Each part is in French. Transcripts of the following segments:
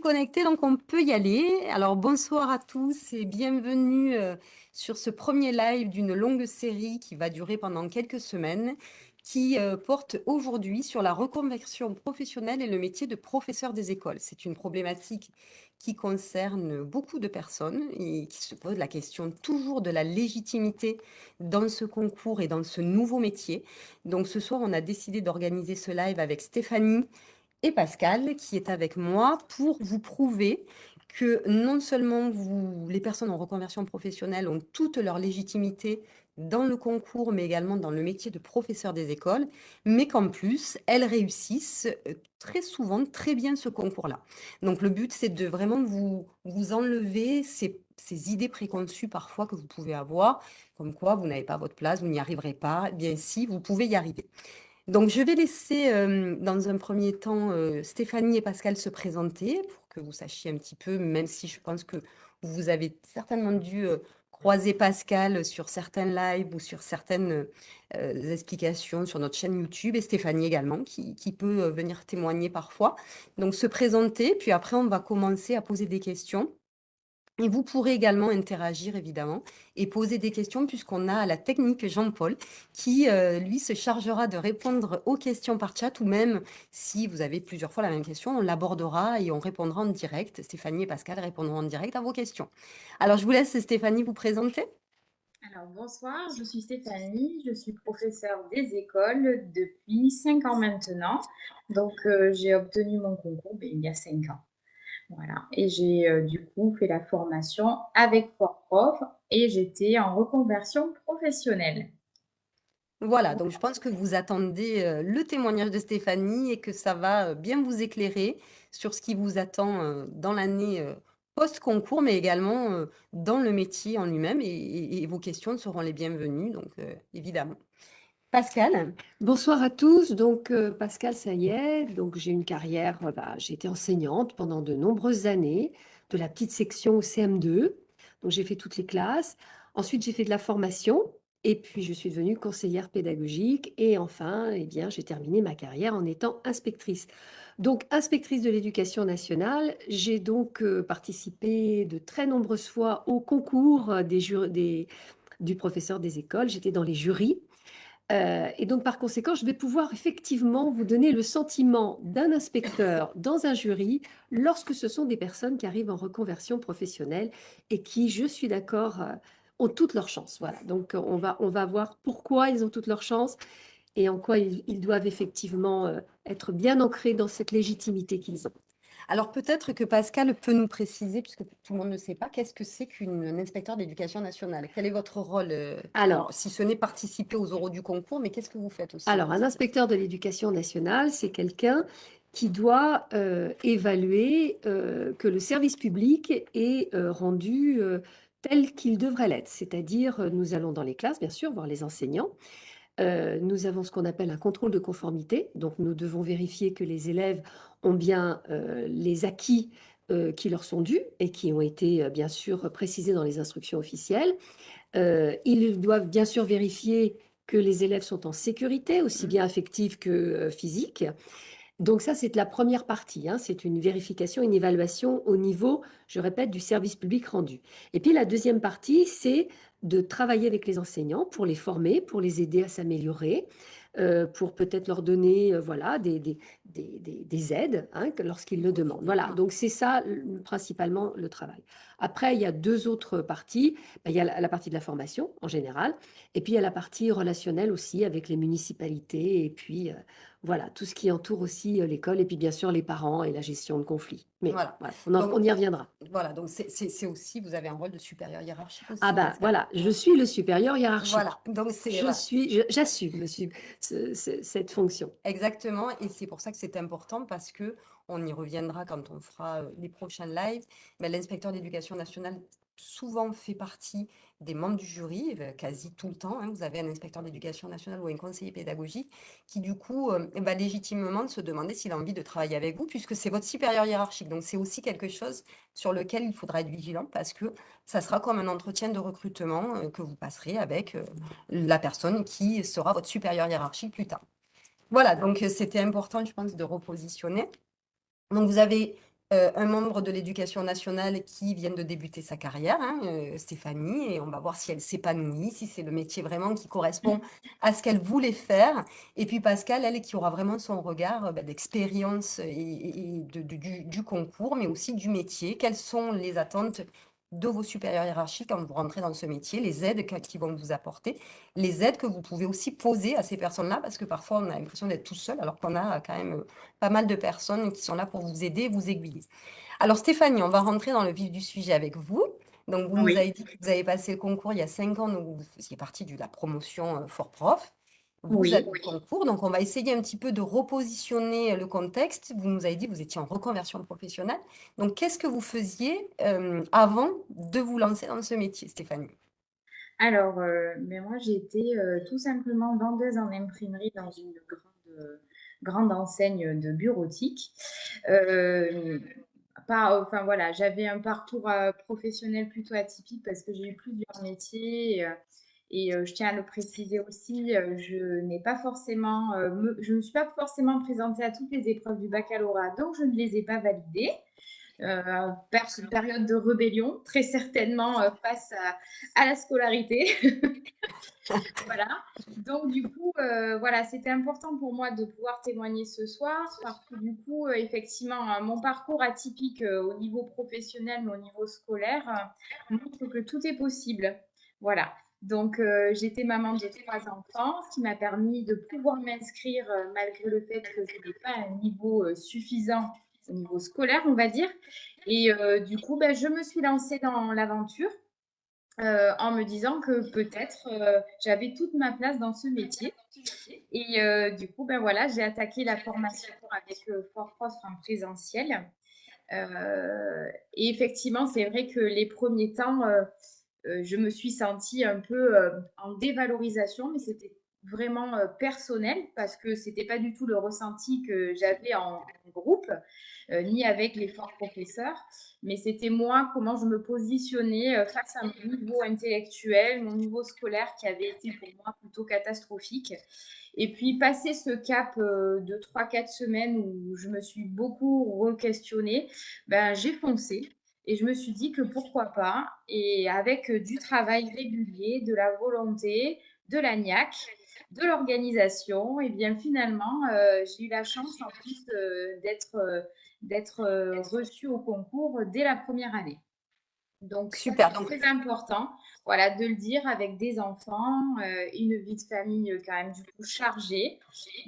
Connecté, donc on peut y aller. Alors bonsoir à tous et bienvenue euh, sur ce premier live d'une longue série qui va durer pendant quelques semaines, qui euh, porte aujourd'hui sur la reconversion professionnelle et le métier de professeur des écoles. C'est une problématique qui concerne beaucoup de personnes et qui se pose la question toujours de la légitimité dans ce concours et dans ce nouveau métier. Donc ce soir, on a décidé d'organiser ce live avec Stéphanie, et Pascal qui est avec moi pour vous prouver que non seulement vous, les personnes en reconversion professionnelle ont toute leur légitimité dans le concours, mais également dans le métier de professeur des écoles, mais qu'en plus, elles réussissent euh, très souvent très bien ce concours-là. Donc le but, c'est de vraiment vous, vous enlever ces, ces, idées préconçues parfois que vous pouvez avoir, comme quoi vous n'avez pas votre place, vous n'y arriverez pas. Eh bien si, vous pouvez y arriver. Donc, je vais laisser dans un premier temps Stéphanie et Pascal se présenter pour que vous sachiez un petit peu, même si je pense que vous avez certainement dû croiser Pascal sur certains lives ou sur certaines explications sur notre chaîne YouTube et Stéphanie également qui, qui, peut venir témoigner parfois. Donc, se présenter, puis après, on va commencer à poser des questions. Et vous pourrez également interagir, évidemment, et poser des questions, puisqu'on a la technique Jean-Paul, qui, euh, lui, se chargera de répondre aux questions par chat, ou même, si vous avez plusieurs fois la même question, on l'abordera et on répondra en direct. Stéphanie et Pascal répondront en direct à vos questions. Alors, je vous laisse, Stéphanie, vous présenter. Alors, bonsoir, je suis Stéphanie, je suis professeure des écoles depuis cinq ans maintenant. Donc, euh, j'ai obtenu mon concours ben, il y a cinq ans. Voilà. Et j'ai euh, du coup fait la formation avec Prof et j'étais en reconversion professionnelle. Voilà, donc je pense que vous attendez euh, le témoignage de Stéphanie et que ça va euh, bien vous éclairer sur ce qui vous attend dans l'année post-concours, mais également dans le métier en lui-même. Et, et, vos questions seront les bienvenues, donc évidemment. Pascal. Bonsoir à tous. Donc, euh, Pascal, ça y est. Donc, j'ai une carrière, euh, bah, j'ai été enseignante pendant de nombreuses années, de la petite section au CM2. Donc, j'ai fait toutes les classes. Ensuite, j'ai fait de la formation. Et puis, je suis devenue conseillère pédagogique. Et enfin, eh bien, j'ai terminé ma carrière en étant inspectrice. Donc, inspectrice de l'éducation nationale, j'ai donc euh, participé de très nombreuses fois au concours des, du professeur des écoles. J'étais dans les jurys. Euh, et donc, par conséquent, je vais pouvoir effectivement vous donner le sentiment d'un inspecteur dans un jury lorsque ce sont des personnes qui arrivent en reconversion professionnelle et qui, je suis d'accord, euh, ont toutes leurs chances. Voilà. Donc, on va, on va voir pourquoi ils ont toutes leurs chances et en quoi ils, doivent effectivement euh, être bien ancrés dans cette légitimité qu'ils ont. Alors peut-être que Pascal peut nous préciser, puisque tout le monde ne sait pas, qu'est-ce que c'est qu'un inspecteur d'éducation nationale? Quel est votre rôle euh, Alors, si ce n'est participer aux oraux du concours, mais qu'est-ce que vous faites aussi? Alors, un inspecteur de l'éducation nationale, c'est quelqu'un qui doit euh, évaluer euh, que le service public est rendu tel qu'il devrait l'être. C'est-à-dire, nous allons dans les classes, bien sûr, voir les enseignants, nous avons ce qu'on appelle un contrôle de conformité. Donc, nous devons vérifier que les élèves ont bien les acquis qui leur sont dus et qui ont été, bien sûr, précisés dans les instructions officielles. ils doivent bien sûr vérifier que les élèves sont en sécurité, aussi mmh. bien affective que physique. Donc ça, c'est la première partie. Hein. C'est une vérification, une évaluation au niveau, je répète, du service public rendu. Et puis la deuxième partie, c'est de travailler avec les enseignants pour les former, pour les aider à s'améliorer, euh, pour peut-être leur donner euh, voilà, des, des, des, des aides hein, lorsqu'ils le demandent. Voilà, donc c'est ça principalement le travail. Après, il y a deux autres parties. Ben, il y a la, partie de la formation en général, et puis il y a la partie relationnelle aussi avec les municipalités, et puis euh, voilà, tout ce qui entoure aussi l'école et puis bien sûr les parents et la gestion de conflits. Mais voilà, on, y reviendra. Voilà, donc c'est aussi, vous avez un rôle de supérieur hiérarchique aussi. Ah bah voilà, je suis le supérieur hiérarchique. Voilà, donc c'est... J'assume cette fonction. Exactement, et c'est pour ça que c'est important parce que on y reviendra quand on fera les prochains lives, mais l'inspecteur d'éducation nationale souvent fait partie des membres du jury, euh, quasi tout le temps. Hein. Vous avez un inspecteur d'éducation nationale ou un conseiller pédagogique qui, du coup, euh, va légitimement se demander s'il a envie de travailler avec vous, puisque c'est votre supérieur hiérarchique. Donc, c'est aussi quelque chose sur lequel il faudra être vigilant parce que ça sera comme un entretien de recrutement euh, que vous passerez avec la personne qui sera votre supérieur hiérarchique plus tard. Voilà, donc c'était important, je pense, de repositionner. Donc, vous avez euh, un membre de l'éducation nationale qui vient de débuter sa carrière, hein, euh, Stéphanie, et on va voir si elle s'épanouit, si c'est le métier vraiment qui correspond à ce qu'elle voulait faire. Et puis Pascal, elle, qui aura vraiment son regard euh, ben, d'expérience et, du, du, concours, mais aussi du métier. Quelles sont les attentes de vos supérieurs hiérarchiques quand vous rentrez dans ce métier, les aides qu'ils vont vous apporter, les aides que vous pouvez aussi poser à ces personnes-là, parce que parfois on a l'impression d'être tout seul, alors qu'on a quand même euh, pas mal de personnes qui sont là pour vous aider, vous aiguiller. Alors Stéphanie, on va rentrer dans le vif du sujet avec vous. Donc vous nous avez dit que vous avez passé le concours il y a cinq ans, donc vous faisiez partie de la promotion euh, Fort Prof. Vous oui. avez le concours, donc on va essayer un petit peu de repositionner le contexte. Vous nous avez dit que vous étiez en reconversion professionnelle. Donc, qu'est-ce que vous faisiez euh, avant de vous lancer dans ce métier, Stéphanie? Alors, euh, mais moi, j'étais euh, tout simplement vendeuse en imprimerie dans une grande, grande enseigne de bureautique. Enfin voilà, j'avais un parcours professionnel plutôt atypique parce que j'ai eu plusieurs métiers. Et euh, je tiens à le préciser aussi, euh, je n'ai pas forcément, euh, je ne suis pas forcément présentée à toutes les épreuves du baccalauréat, donc je ne les ai pas validées. Euh, période de rébellion, très certainement face à, la scolarité. voilà. Donc du coup, voilà, c'était important pour moi de pouvoir témoigner ce soir parce que du coup, effectivement, mon parcours atypique au niveau professionnel, mais au niveau scolaire, montre que tout est possible. Voilà. Donc, euh, j'étais maman de trois enfants, ce qui m'a permis de pouvoir m'inscrire euh, malgré le fait que je n'ai pas un niveau euh, suffisant au niveau scolaire, on va dire. Et du coup, ben, je me suis lancée dans l'aventure en me disant que peut-être j'avais toute ma place dans ce métier. Et du coup, ben voilà, j'ai attaqué la formation avec Fort Prof en présentiel. et effectivement, c'est vrai que les premiers temps, je me suis sentie un peu euh, en dévalorisation, mais c'était vraiment euh, personnel parce que c'était pas du tout le ressenti que j'avais en, groupe ni avec les forts professeurs, mais c'était moi comment je me positionnais face à mon niveau intellectuel, mon niveau scolaire qui avait été pour moi plutôt catastrophique. Et puis passer ce cap de 3-4 semaines où je me suis beaucoup re-questionnée, ben, j'ai foncé. Et je me suis dit que pourquoi pas, et avec du travail régulier, de la volonté, de la niaque, de l'organisation, et bien finalement, euh, j'ai eu la chance en plus euh, d'être euh, d'être reçue au concours dès la première année. Donc, super. C'est très important, voilà, de le dire avec des enfants, une vie de famille quand même du coup chargée.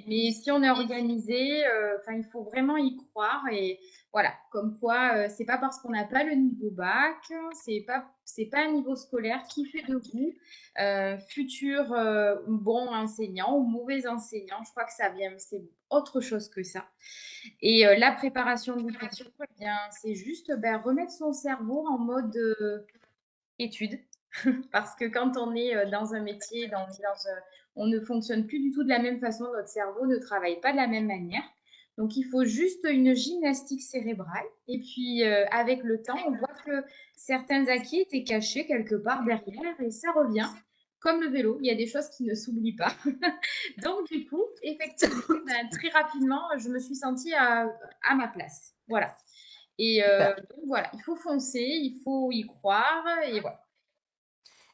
Mais si on est organisé, enfin, il faut vraiment y croire et voilà, comme quoi, euh, c'est pas parce qu'on n'a pas le niveau bac, c'est pas pas un niveau scolaire qui fait de vous euh, futur euh, bon enseignant ou mauvais enseignant. Je crois que ça vient, c'est autre chose que ça. Et la préparation du concours, eh c'est juste ben, remettre son cerveau en mode étude. Parce que quand on est dans un métier, dans, dans on ne fonctionne plus du tout de la même façon, notre cerveau ne travaille pas de la même manière. Donc, il faut juste une gymnastique cérébrale. Et puis, euh, avec le temps, on voit que certains acquis étaient cachés quelque part derrière et ça revient. Comme le vélo, il y a des choses qui ne s'oublient pas. donc, du coup, effectivement, ben, très rapidement, je me suis sentie à, ma place. Voilà. Et euh, donc, voilà, il faut foncer, il faut y croire et voilà.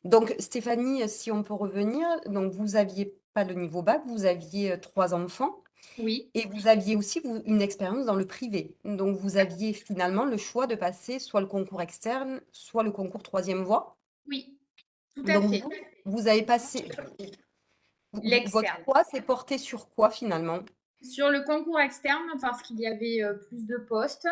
Donc, Stéphanie, si on peut revenir, donc vous n'aviez pas le niveau bac, vous aviez euh, trois enfants. Oui. Et vous aviez aussi une expérience dans le privé. Donc, vous aviez finalement le choix de passer soit le concours externe, soit le concours troisième voie. Oui, tout à fait. Vous, avez passé. Votre choix s'est porté sur quoi finalement? Sur le concours externe parce qu'il y avait euh, plus de postes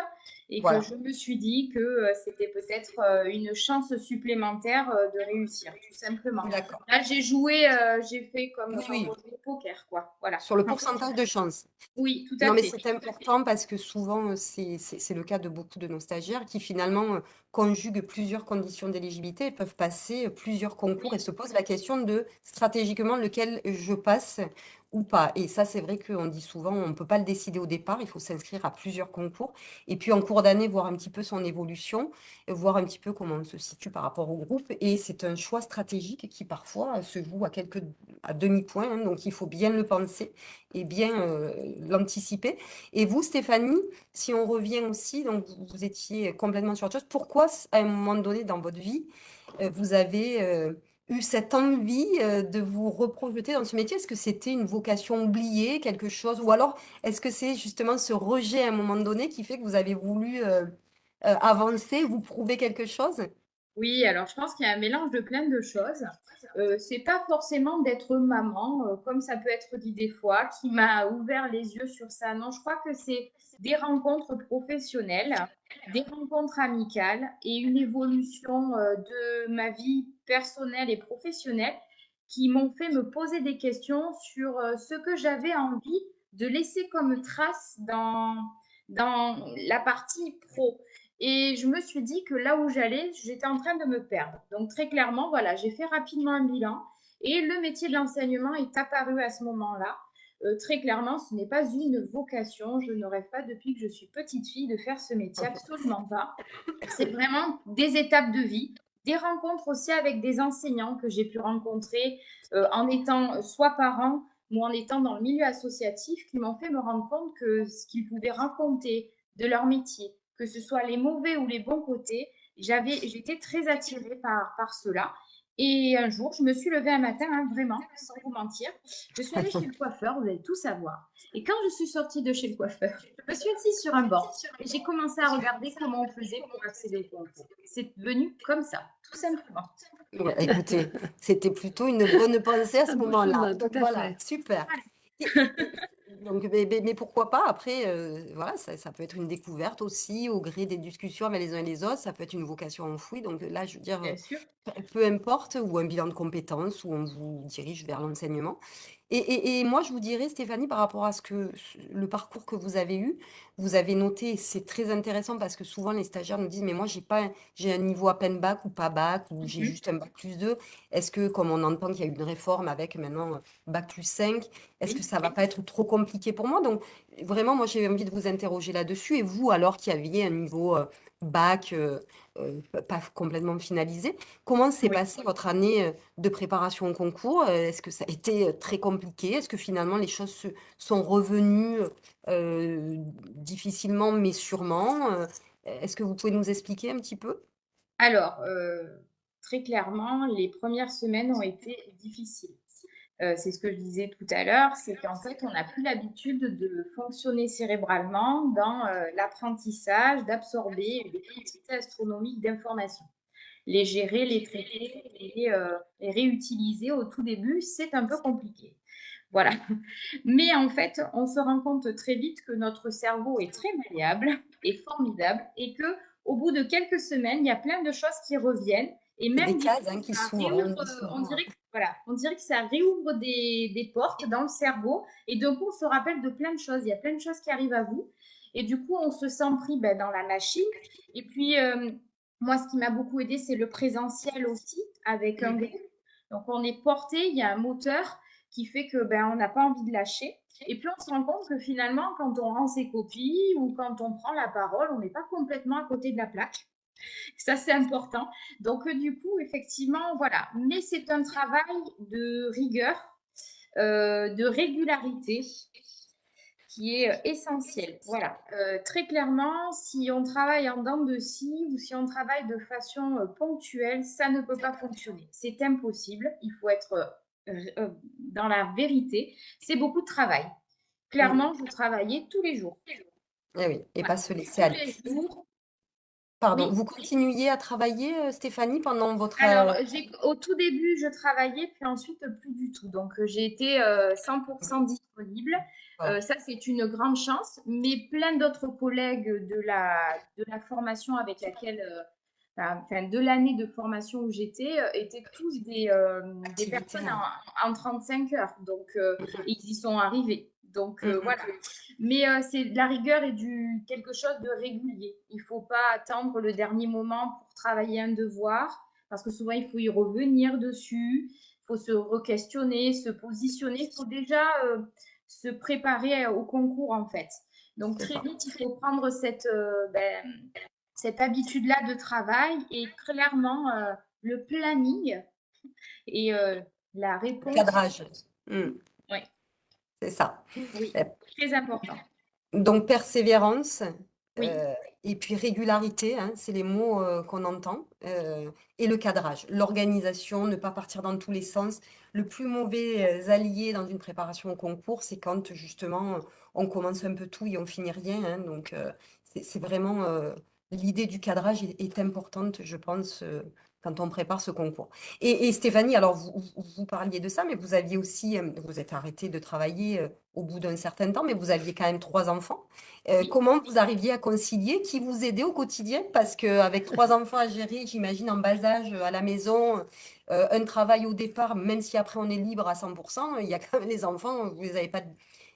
et que je me suis dit que euh, c'était peut-être euh, une chance supplémentaire de réussir, tout simplement. D'accord. Là, j'ai joué, j'ai fait comme oui, poker, quoi. Voilà. Sur le pourcentage de chance. Oui, tout à non, fait. mais c'est important parce que souvent, c'est le cas de beaucoup de nos stagiaires qui finalement conjuguent plusieurs conditions d'éligibilité et peuvent passer plusieurs concours et se posent la question de stratégiquement lequel je passe ou pas. Et ça, c'est vrai qu'on dit souvent, on ne peut pas le décider au départ, il faut s'inscrire à plusieurs concours. Et puis en cours d'année, voir un petit peu son évolution, voir un petit peu comment on se situe par rapport au groupe. Et c'est un choix stratégique qui parfois se joue à quelques à demi-points. Hein. donc il faut bien le penser et bien euh, l'anticiper. Et vous, Stéphanie, si on revient aussi, donc vous étiez complètement sur autre chose, pourquoi à un moment donné dans votre vie, euh, vous avez euh, eu cette envie euh, de vous reprojeter dans ce métier? Est-ce que c'était une vocation oubliée, quelque chose? Ou alors, est-ce que c'est justement ce rejet à un moment donné qui fait que vous avez voulu euh, euh, avancer, vous prouver quelque chose? Oui, alors je pense qu'il y a un mélange de plein de choses. Euh, c'est pas forcément d'être maman, comme ça peut être dit des fois, qui m'a ouvert les yeux sur ça. Non, je crois que c'est des rencontres professionnelles, des rencontres amicales et une évolution de ma vie personnelles et professionnelles qui m'ont fait me poser des questions sur euh, ce que j'avais envie de laisser comme trace dans, dans la partie pro. Et je me suis dit que là où j'allais, j'étais en train de me perdre. Donc très clairement, voilà, j'ai fait rapidement un bilan et le métier de l'enseignement est apparu à ce moment-là. Euh, très clairement, ce n'est pas une vocation. Je ne rêve pas depuis que je suis petite fille de faire ce métier, absolument pas. C'est vraiment des étapes de vie des rencontres aussi avec des enseignants que j'ai pu rencontrer euh, en étant soit parents ou en étant dans le milieu associatif qui m'ont fait me rendre compte que ce qu'ils pouvaient raconter de leur métier, que ce soit les mauvais ou les bons côtés, j'avais, j'étais très attirée par, par cela. Et un jour, je me suis levée un matin, hein, vraiment, sans vous mentir. Je suis allée chez le coiffeur, vous allez tout savoir. Et quand je suis sortie de chez le coiffeur, je me suis assise sur un banc et j'ai commencé à regarder comment on faisait pour accéder au concours. C'est venu comme ça, tout simplement. écoutez, c'était plutôt une bonne pensée à ce moment-là. Voilà, super. Donc, mais, pourquoi pas? Après, euh, voilà, ça, peut être une découverte aussi au gré des discussions avec les uns et les autres. Ça peut être une vocation enfouie. Donc là, je veux dire, peu importe, ou un bilan de compétences, où on vous dirige vers l'enseignement. Et, moi, je vous dirais, Stéphanie, par rapport à ce que le parcours que vous avez eu, vous avez noté, c'est très intéressant parce que souvent les stagiaires nous disent, mais moi, j'ai pas, j'ai un niveau à peine bac ou pas bac, ou j'ai mmh juste un bac plus 2. Est-ce que, comme on entend qu'il y a eu une réforme avec maintenant bac plus 5, est-ce que ça va pas être trop compliqué pour moi? Donc, vraiment, moi, j'ai envie de vous interroger là-dessus. Et vous, alors qui aviez un niveau bac euh, euh, pas complètement finalisé. Comment s'est passée votre année euh, de préparation au concours? Est-ce que ça a été très compliqué? Est-ce que finalement les choses se sont revenues difficilement mais sûrement? Est-ce que vous pouvez nous expliquer un petit peu? Alors, très clairement, les premières semaines ont été difficiles. Euh, c'est ce que je disais tout à l'heure, c'est qu'en fait, on n'a plus l'habitude de fonctionner cérébralement dans euh, l'apprentissage, d'absorber des quantités astronomiques d'informations. Les gérer, les traiter, les, euh, les, réutiliser au tout début, c'est un peu compliqué. Voilà. Mais en fait, on se rend compte très vite que notre cerveau est très malléable et formidable et que au bout de quelques semaines, il y a plein de choses qui reviennent et même des cases hein, qui s'ouvrent. On dirait que voilà, on dirait que ça réouvre des, portes dans le cerveau et d'un coup, on se rappelle de plein de choses. Il y a plein de choses qui arrivent à vous et du coup, on se sent pris ben, dans la machine. Et puis, euh, moi, ce qui m'a beaucoup aidé, c'est le présentiel aussi avec un groupe. Donc, on est porté, il y a un moteur qui fait que ben, on n'a pas envie de lâcher. Et puis, on se rend compte que finalement, quand on rend ses copies ou quand on prend la parole, on n'est pas complètement à côté de la plaque. Ça, c'est important. Donc, euh, du coup, effectivement, voilà. Mais c'est un travail de rigueur, euh, de régularité qui est euh, essentiel. Voilà. très clairement, si on travaille en dents de scie ou si on travaille de façon ponctuelle, ça ne peut pas fonctionner. C'est impossible. Il faut être dans la vérité. C'est beaucoup de travail. Clairement, vous travaillez tous les jours. Eh oui, et pas se laisser aller. Pardon, vous continuiez à travailler, euh, Stéphanie, pendant votre... Alors, euh, au tout début, je travaillais, puis ensuite, plus du tout. Donc, euh, j'ai été 100% disponible. ça, c'est une grande chance. Mais plein d'autres collègues de la, de la formation avec laquelle, enfin, de l'année de formation où j'étais, étaient tous des, des personnes en, en, 35 heures. Donc, ils y sont arrivés. Donc euh, mmh voilà. Mais euh, c'est de la rigueur et du quelque chose de régulier. Il ne faut pas attendre le dernier moment pour travailler un devoir, parce que souvent il faut y revenir dessus. Il faut se re-questionner, se positionner, il faut déjà euh, se préparer au concours en fait. Donc très vite, il faut prendre cette, euh, ben, cette habitude-là de travail et clairement le planning et la réponse. Cadrage. Hmm. C'est ça. Oui, très important. Donc persévérance, euh, et puis régularité, hein, c'est les mots euh, qu'on entend, euh, et le cadrage, l'organisation, ne pas partir dans tous les sens. Le plus mauvais allié dans une préparation au concours, c'est quand justement on commence un peu tout et on finit rien. Hein. donc c'est vraiment l'idée du cadrage est, importante, je pense, quand on prépare ce concours. Et, Stéphanie, alors vous, vous, parliez de ça, mais vous aviez aussi, vous êtes arrêté de travailler au bout d'un certain temps, mais vous aviez quand même trois enfants. Euh, comment vous arriviez à concilier Qui vous aidait au quotidien? Parce qu'avec trois enfants à gérer, j'imagine en bas âge à la maison, euh, un travail au départ, même si après on est libre à 100%, il y a quand même les enfants, vous ne les avez pas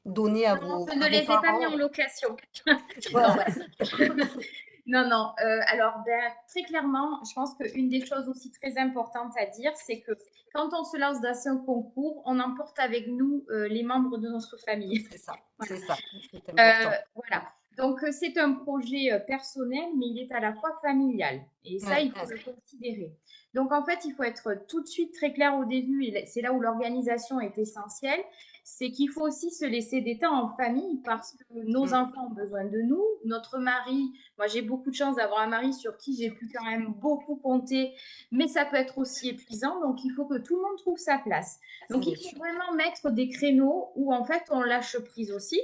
donnés à vos. Je ne les ai pas mis en location. Non, non. Euh, alors, ben, très clairement, je pense qu'une des choses aussi très importantes à dire, c'est que quand on se lance dans un concours, on emporte avec nous euh, les membres de notre famille. C'est ça, c'est ça. Euh, voilà. Donc, c'est un projet personnel, mais il est à la fois familial. Et ça, il faut le considérer. Donc, en fait, il faut être tout de suite très clair au début, et c'est là où l'organisation est essentielle c'est qu'il faut aussi se laisser des temps en famille parce que nos mm. enfants ont besoin de nous, notre mari, moi j'ai beaucoup de chance d'avoir un mari sur qui j'ai pu quand même beaucoup compter, mais ça peut être aussi épuisant, donc il faut que tout le monde trouve sa place. Donc il faut vraiment mettre des créneaux où en fait on lâche prise aussi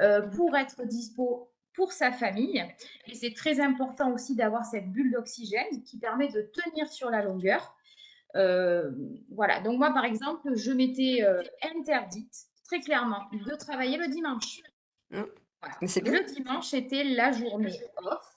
euh, pour être dispo pour sa famille. Et c'est très important aussi d'avoir cette bulle d'oxygène qui permet de tenir sur la longueur. Euh, voilà, donc moi, par exemple, je m'étais euh, interdite très clairement de travailler le dimanche. Mmh. Le dimanche était la journée off,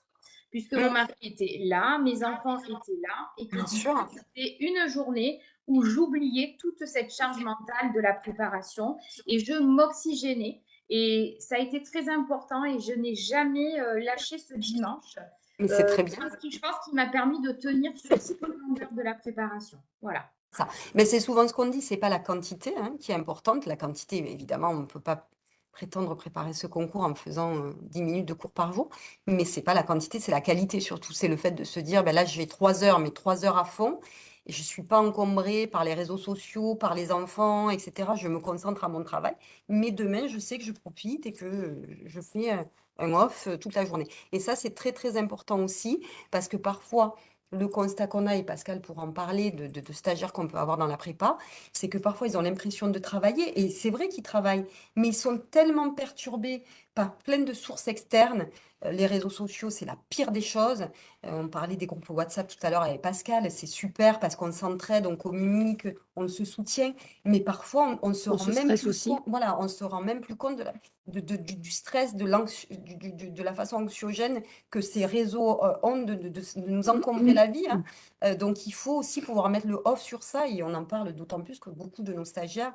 puisque mon mmh. mari était là, mes enfants étaient là, et que c'était une journée où j'oubliais toute cette charge mentale de la préparation et je m'oxygénais. Et ça a été très important et je n'ai jamais euh, lâché ce dimanche. Mais c'est très bien. Ce qui, je pense, qui m'a permis de tenir sur cette longueur de la préparation. Voilà. Ça. Mais c'est souvent ce qu'on dit, c'est pas la quantité hein, qui est importante. La quantité, évidemment, on ne peut pas prétendre préparer ce concours en faisant 10 euh, minutes de cours par jour, mais c'est pas la quantité, c'est la qualité surtout. C'est le fait de se dire, ben là, je vais 3 heures, mais 3 heures à fond, et je ne suis pas encombrée par les réseaux sociaux, par les enfants, etc. Je me concentre à mon travail, mais demain, je sais que je profite et que je fais un off euh, toute la journée. Et ça, c'est très, très important aussi, parce que parfois, le constat qu'on a, et Pascal pour en parler, de, stagiaires qu'on peut avoir dans la prépa, c'est que parfois ils ont l'impression de travailler, et c'est vrai qu'ils travaillent, mais ils sont tellement perturbés par plein de sources externes. Euh, les réseaux sociaux, c'est la pire des choses. Euh, on parlait des groupes WhatsApp tout à l'heure avec Pascal, c'est super parce qu'on s'entraide, on communique, on se soutient, mais parfois on, se rend même plus compte, voilà, on se rend même plus compte de du, stress, de, de la façon anxiogène que ces réseaux euh, ont de, nous encombrer la vie. Hein. donc il faut aussi pouvoir mettre le off sur ça et on en parle d'autant plus que beaucoup de nos stagiaires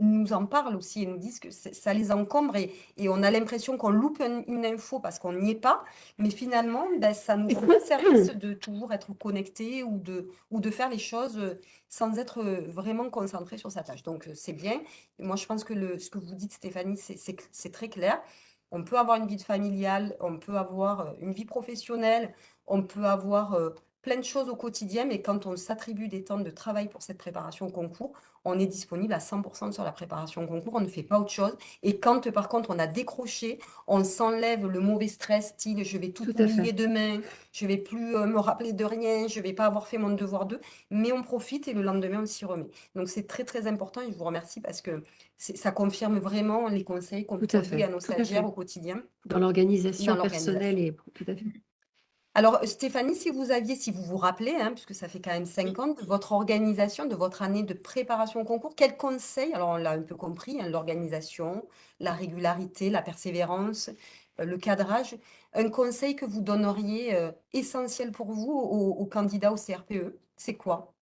nous en parlent aussi et nous disent que ça les encombre et, on a l'impression qu'on loupe une info parce qu'on n'y est pas, mais finalement, ben, ça nous rend service de toujours être connecté ou de, ou de faire les choses euh, sans être euh, vraiment concentré sur sa tâche. Donc, euh, c'est bien. moi, je pense que le, ce que vous dites, Stéphanie, c'est très clair. On peut avoir une vie familiale, on peut avoir une vie professionnelle, on peut avoir plein de choses au quotidien, mais quand on s'attribue des temps de travail pour cette préparation au concours, on est disponible à 100% sur la préparation au concours, on ne fait pas autre chose. Et quand, par contre, on a décroché, on s'enlève le mauvais stress, style je vais tout, oublier demain, je vais plus euh, me rappeler de rien, je vais pas avoir fait mon devoir d'eux, mais on profite et le lendemain, on s'y remet. Donc, c'est très, très important et je vous remercie parce que ça confirme vraiment les conseils qu'on peut donner à nos stagiaires au quotidien. Dans l'organisation personnelle et tout à fait. Alors, Stéphanie, si vous aviez, si vous vous rappelez, hein, puisque ça fait quand même cinq ans, de votre organisation, de votre année de préparation au concours, quels conseils, alors on l'a un peu compris, hein, l'organisation, la régularité, la persévérance, euh, le cadrage, un conseil que vous donneriez euh, essentiel pour vous aux, candidats au CRPE, c'est quoi?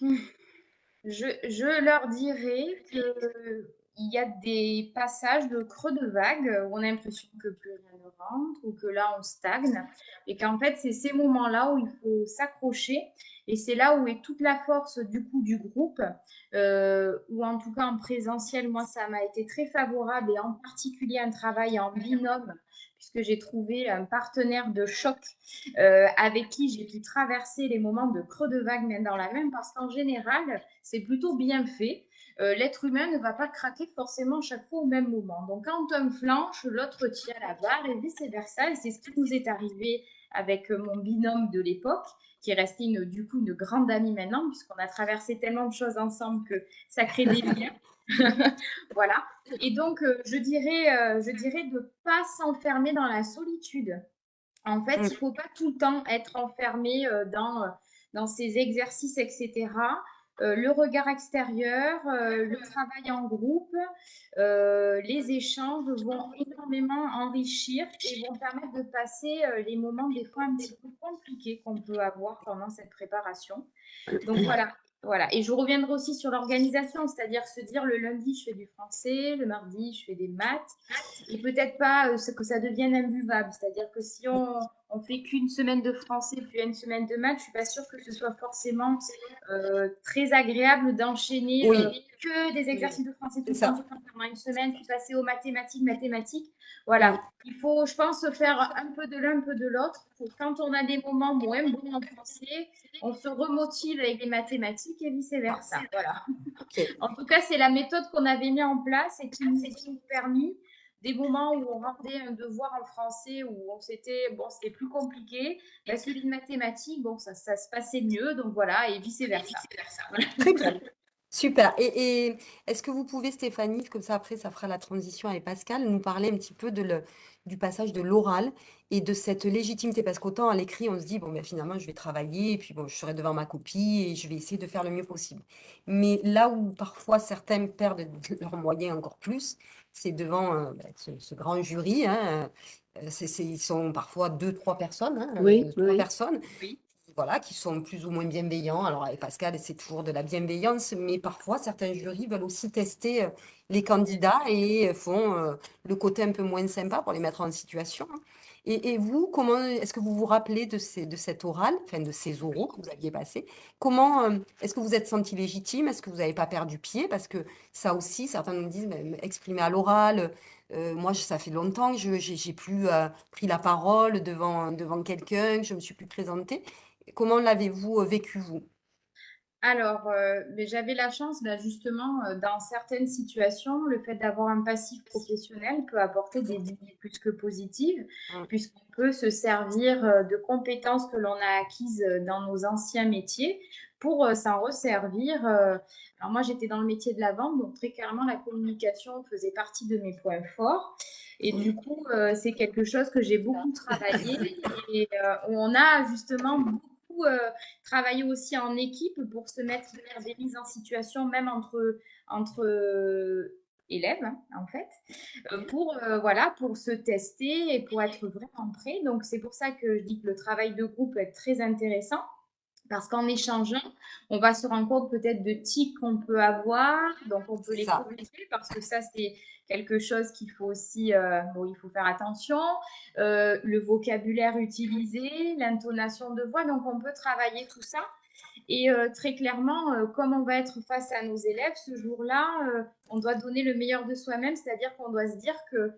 Je, je leur dirais que il y a des passages de creux de vague où on a l'impression que plus rien ne rentre ou que là on stagne. Et qu'en fait c'est ces moments-là où il faut s'accrocher. Et c'est là où est toute la force du coup du groupe, euh, ou en tout cas en présentiel, moi ça m'a été très favorable. Et en particulier un travail en binôme puisque j'ai trouvé un partenaire de choc euh, avec qui j'ai pu traverser les moments de creux de vague main dans la main, parce qu'en général, c'est plutôt bien fait. Euh, l'être humain ne va pas craquer forcément chaque fois au même moment. Donc, quand un flanche, l'autre tient la barre et vice-versa. Et c'est ce qui nous est arrivé avec mon binôme de l'époque, qui est resté une, du coup une grande amie maintenant, puisqu'on a traversé tellement de choses ensemble que ça crée des liens. voilà. Et donc, euh, je dirais, euh, je dirais de ne pas s'enfermer dans la solitude. En fait, il ne faut pas tout le temps être enfermé euh, dans, dans ces exercices, etc. le regard extérieur, le travail en groupe, les échanges vont énormément enrichir et vont permettre de passer les moments des fois un petit peu compliqués qu'on peut avoir pendant cette préparation. Donc voilà, voilà. Et je reviendrai aussi sur l'organisation, c'est-à-dire se dire le lundi, je fais du français, le mardi, je fais des maths, et peut-être pas euh, que ça devienne imbuvable. C'est-à-dire que si on, on fait qu'une semaine de français puis une semaine de maths, je suis pas sûre que ce soit forcément euh, très agréable d'enchaîner euh, que des exercices de français tout le temps pendant une semaine, puis passer aux mathématiques, mathématiques. Voilà, il faut, je pense, faire un peu de l'un, un peu de l'autre. Quand on a des moments moins bons en français, on se remotive avec les mathématiques et vice-versa. Voilà. En tout cas, c'est la méthode qu'on avait mis en place et qui nous a permis des moments où on rendait un devoir en français où on s'était bon c'était plus compliqué. Parce que les mathématiques bon ça, ça se passait mieux donc voilà et vice versa, très bien. Super. Et, est-ce que vous pouvez Stéphanie comme ça après ça fera la transition avec Pascal nous parler un petit peu de le, du passage de l'oral et de cette légitimité? Parce qu'autant à l'écrit on se dit bon ben finalement je vais travailler et puis bon je serai devant ma copie et je vais essayer de faire le mieux possible. Mais là où parfois certains perdent leurs moyens encore plus c'est devant euh, bah, ce, grand jury. Hein, euh, ils sont parfois deux, trois personnes. Hein, oui, euh, trois personnes. Voilà, qui sont plus ou moins bienveillants. Alors, avec Pascal, c'est toujours de la bienveillance, mais parfois, certains jurys veulent aussi tester les candidats et font le côté un peu moins sympa pour les mettre en situation. Et, vous, comment est-ce que vous vous rappelez de, ces, de cet oral, enfin de ces oraux que vous aviez passés? Comment euh, est-ce que vous êtes senti légitime? Est-ce que vous n'avez pas perdu pied? Parce que ça aussi, certains nous disent, exprimer à l'oral. Euh, moi, ça fait longtemps que je n'ai plus euh, pris la parole devant, devant quelqu'un, que je ne me suis plus présentée. Comment l'avez-vous vécu, vous alors, euh, j'avais la chance, bah, justement, euh, dans certaines situations, le fait d'avoir un passif professionnel peut apporter des idées plus que positives, puisqu'on peut se servir euh, de compétences que l'on a acquises dans nos anciens métiers pour s'en resservir. alors moi, j'étais dans le métier de la vente, donc très clairement, la communication faisait partie de mes points forts. Et du coup, c'est quelque chose que j'ai beaucoup travaillé et on a justement beaucoup euh, travailler aussi en équipe pour se mettre des mises en situation, même entre, entre euh, élèves, hein, en fait, euh, pour, voilà, pour se tester et pour être vraiment prêt. Donc, c'est pour ça que je dis que le travail de groupe est très intéressant. Parce qu'en échangeant, on va se rendre compte peut-être de tics qu'on peut avoir, donc on peut les corriger parce que ça, c'est quelque chose qu'il faut aussi, euh, bon, il faut faire attention. Euh, le vocabulaire utilisé, l'intonation de voix, donc on peut travailler tout ça. Et euh, très clairement, comme on va être face à nos élèves ce jour-là, on doit donner le meilleur de soi-même, c'est-à-dire qu'on doit se dire que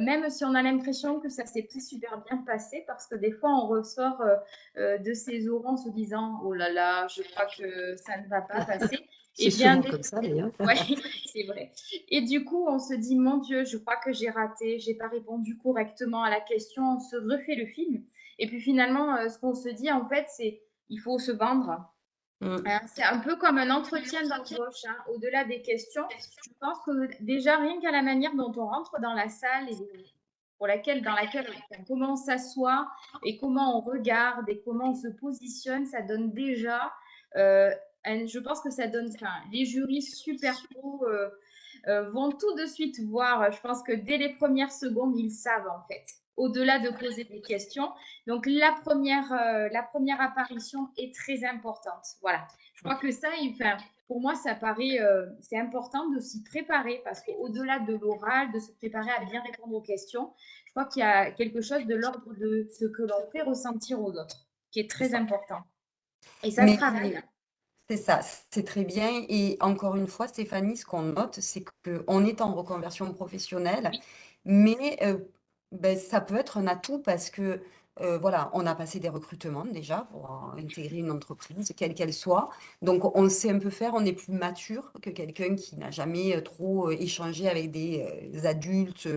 même si on a l'impression que ça s'est pas super bien passé, parce que des fois on ressort de ces oraux en se disant oh là là, je crois que ça ne va pas passer. C'est bien comme ça d'ailleurs. Oui, c'est vrai. Et du coup, on se dit, mon Dieu, je crois que j'ai raté, j'ai pas répondu correctement à la question, on se refait le film. Et puis finalement, euh, ce qu'on se dit, en fait, c'est, il faut se vendre. Mm. C'est un peu comme un entretien d'embauche. Hein. Au-delà des questions, je pense que déjà, rien qu'à la manière dont on rentre dans la salle et pour laquelle, dans laquelle comment on s'assoit et comment on regarde et comment on se positionne, ça donne déjà euh, je pense que ça donne, les jurys super pro euh, euh, vont tout de suite voir. Je pense que dès les premières secondes, ils savent en fait, au-delà de poser des questions. Donc la première, euh, la première apparition est très importante. Voilà. Je crois que ça, enfin, pour moi, ça paraît, c'est important de s'y préparer parce qu'au-delà de l'oral, de se préparer à bien répondre aux questions, je crois qu'il y a quelque chose de l'ordre de ce que l'on fait ressentir aux autres qui est très important. Et ça se travaille. C'est ça, c'est très bien. Et encore une fois, Stéphanie, ce qu'on note, c'est qu'on est en reconversion professionnelle, mais euh, ben, ça peut être un atout parce que euh, voilà, on a passé des recrutements déjà pour intégrer une entreprise, quelle qu'elle soit. Donc, on sait un peu faire, on est plus mature que quelqu'un qui n'a jamais euh, trop échangé avec des adultes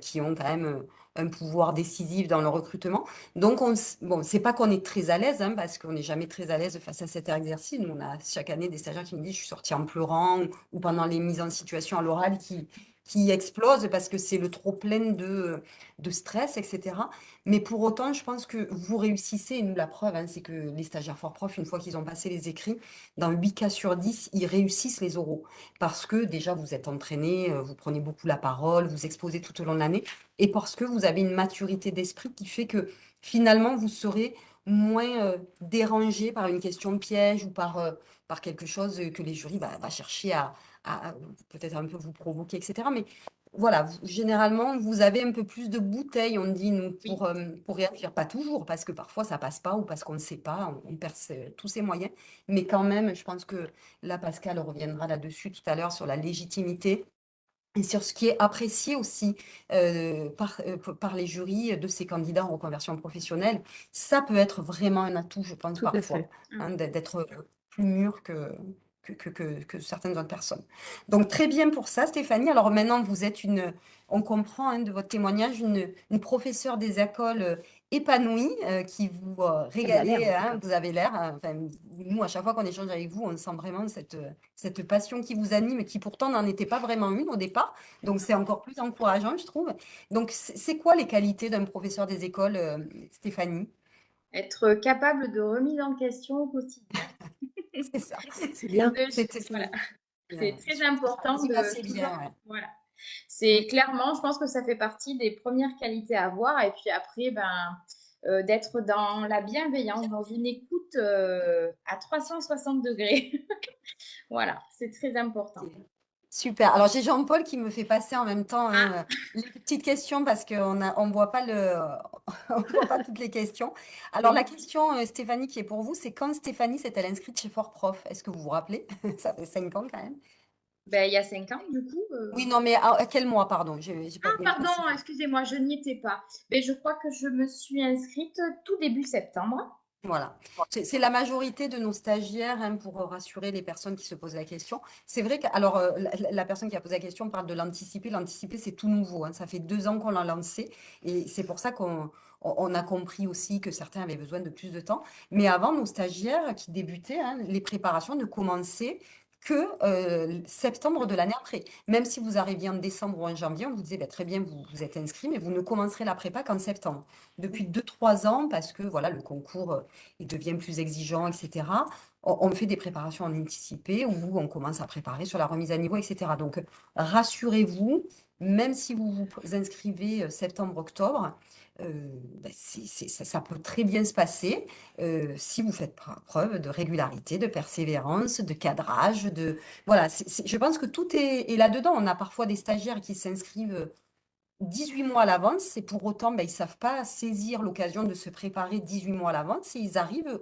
qui ont quand même un pouvoir décisif dans le recrutement. Donc, on, bon, c'est pas qu'on est très à l'aise, hein, parce qu'on n'est jamais très à l'aise face à cet exercice. Nous, on a chaque année des stagiaires qui me disent, je suis sortie en pleurant, ou pendant les mises en situation à l'oral qui, qui explose parce que c'est le trop plein de, stress, etc. Mais pour autant, je pense que vous réussissez, et nous, la preuve, hein, c'est que les stagiaires fort prof, une fois qu'ils ont passé les écrits, dans 8 cas sur 10, ils réussissent les oraux. Parce que déjà, vous êtes entraînés, euh, vous prenez beaucoup la parole, vous exposez tout au long de l'année, et parce que vous avez une maturité d'esprit qui fait que finalement, vous serez moins euh, dérangé par une question piège ou par, euh, par quelque chose que les jurys vont chercher à, à, peut-être un peu vous provoquer, etc. Mais voilà, généralement, vous avez un peu plus de bouteilles, on dit, nous, pour, euh, pour réagir. Pas toujours, parce que parfois, ça passe pas ou parce qu'on ne sait pas, on, perd tous ses moyens. Mais quand même, je pense que là, Pascal reviendra là-dessus tout à l'heure sur la légitimité et sur ce qui est apprécié aussi euh, par, euh, par les jurys de ces candidats en reconversion professionnelle. Ça peut être vraiment un atout, je pense, parfois, hein, d'être plus mûr que, que, certaines autres personnes. Donc, très bien pour ça, Stéphanie. Alors maintenant, vous êtes une, on comprend hein, de votre témoignage, une, une professeure des écoles euh, épanouie euh, qui vous euh, hein, vous avez l'air. Enfin, nous, à chaque fois qu'on échange avec vous, on sent vraiment cette, cette passion qui vous anime, qui pourtant n'en était pas vraiment une au départ. Donc, c'est encore plus encourageant, je trouve. Donc, c'est quoi les qualités d'un professeur des écoles, Stéphanie? Être capable de remise en question au quotidien. C'est ça. C'est bien. C'est très important voilà. C'est clairement, je pense que ça fait partie des premières qualités à avoir. Et puis après, ben, euh, d'être dans la bienveillance, dans une écoute euh, à 360 degrés. voilà, c'est très important. Super. Alors, j'ai Jean-Paul qui me fait passer en même temps hein, ah. les petites questions parce qu'on ne on voit, pas le, on voit pas toutes les questions. Alors, la question, euh, Stéphanie, qui est pour vous, c'est quand Stéphanie s'est-elle inscrite chez Fort Prof? Est-ce que vous vous rappelez? Ça fait cinq ans quand même. Ben, il y a cinq ans, du coup. Euh. Oui, non, mais à, quel mois, pardon? Ah, pardon, excusez-moi, je n'y étais pas. Mais je crois que je me suis inscrite tout début septembre. Voilà, c'est la majorité de nos stagiaires hein, pour rassurer les personnes qui se posent la question. C'est vrai que, alors, euh, la, personne qui a posé la question parle de l'anticiper. L'anticiper, c'est tout nouveau. Hein. Ça fait deux ans qu'on l'a lancé et c'est pour ça qu'on a compris aussi que certains avaient besoin de plus de temps. Mais avant, nos stagiaires qui débutaient, hein, les préparations ne commençaient que euh, septembre de l'année après. Même si vous arriviez en décembre ou en janvier, on vous disait bah, très bien, vous, vous êtes inscrit, mais vous ne commencerez la prépa qu'en septembre. Depuis 2-3 ans, parce que voilà, le concours euh, il devient plus exigeant, etc., on, fait des préparations en anticipé où on commence à préparer sur la remise à niveau, etc. Donc, rassurez-vous, même si vous vous inscrivez euh, septembre-octobre, euh, bah, ça, peut très bien se passer euh, si vous faites preuve de régularité, de persévérance, de cadrage, de voilà. je pense que tout est, là-dedans. On a parfois des stagiaires qui s'inscrivent 18 mois à l'avance et pour autant, bah, ils ne savent pas saisir l'occasion de se préparer 18 mois à l'avance et ils arrivent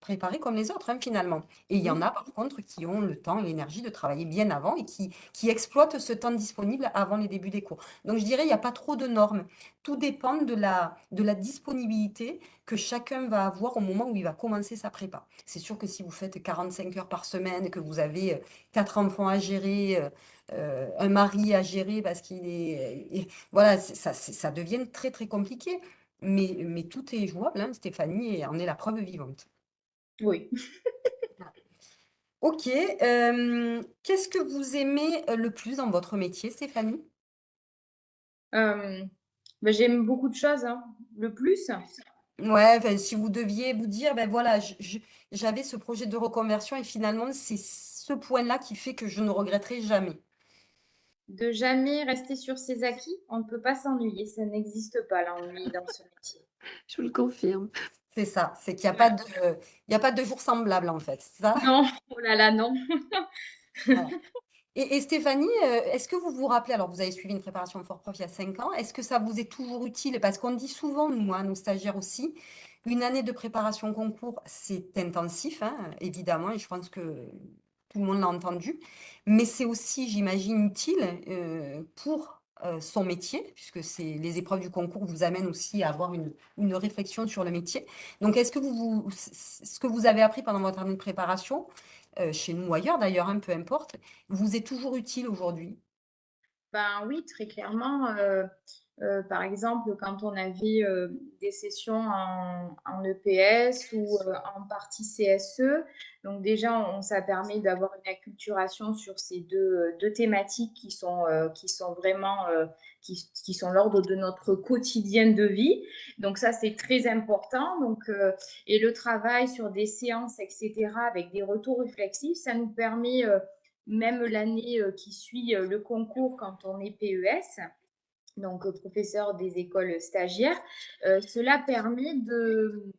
préparés comme les autres, hein, finalement. Et il y en a, par contre, qui ont le temps et l'énergie de travailler bien avant et qui, qui exploitent ce temps disponible avant les débuts des cours. Donc, je dirais, il n'y a pas trop de normes. Tout dépend de la, de la disponibilité que chacun va avoir au moment où il va commencer sa prépa. C'est sûr que si vous faites 45 heures par semaine, que vous avez euh, quatre enfants à gérer, euh, euh, un mari à gérer parce qu'il est... voilà, ça, ça devient très, très compliqué. Mais, mais tout est jouable, hein, Stéphanie en est la preuve vivante. Oui. Ok. qu'est-ce que vous aimez le plus dans votre métier, Stéphanie? Ben, j'aime beaucoup de choses, hein. Le plus? Ouais, si vous deviez vous dire, ben voilà, j'avais ce projet de reconversion et finalement, c'est ce point-là qui fait que je ne regretterai jamais. De jamais rester sur ses acquis, on ne peut pas s'ennuyer, ça n'existe pas l'ennui dans ce métier. Je vous le confirme. C'est ça, c'est qu'il n'y a pas de, il y a pas de jour semblable en fait, ça? Non, oh là là, non. Et, Stéphanie, euh, est-ce que vous vous rappelez, alors vous avez suivi une préparation fort prof il y a cinq ans, est-ce que ça vous est toujours utile? Parce qu'on dit souvent, nous, hein, nos stagiaires aussi, une année de préparation concours, c'est intensif, hein, évidemment, et je pense que tout le monde l'a entendu, mais c'est aussi, j'imagine, utile euh, pour son métier, puisque les épreuves du concours vous amènent aussi à avoir une, une réflexion sur le métier. Donc, est-ce que vous, ce que vous avez appris pendant votre année de préparation, euh, chez nous ou ailleurs d'ailleurs, hein, peu importe, vous est toujours utile aujourd'hui? Ben oui, très clairement. Euh, par exemple, quand on avait euh, des sessions en, EPS ou euh, en partie CSE, donc déjà, on, ça permet d'avoir une acculturation sur ces deux, deux thématiques qui sont, qui sont vraiment, qui, qui, sont l'ordre de notre quotidien de vie. Donc ça, c'est très important. Donc, et le travail sur des séances, etc., avec des retours réflexifs, ça nous permet, même l'année qui suit le concours quand on est PES, donc euh, professeur des écoles stagiaires, euh, cela permet de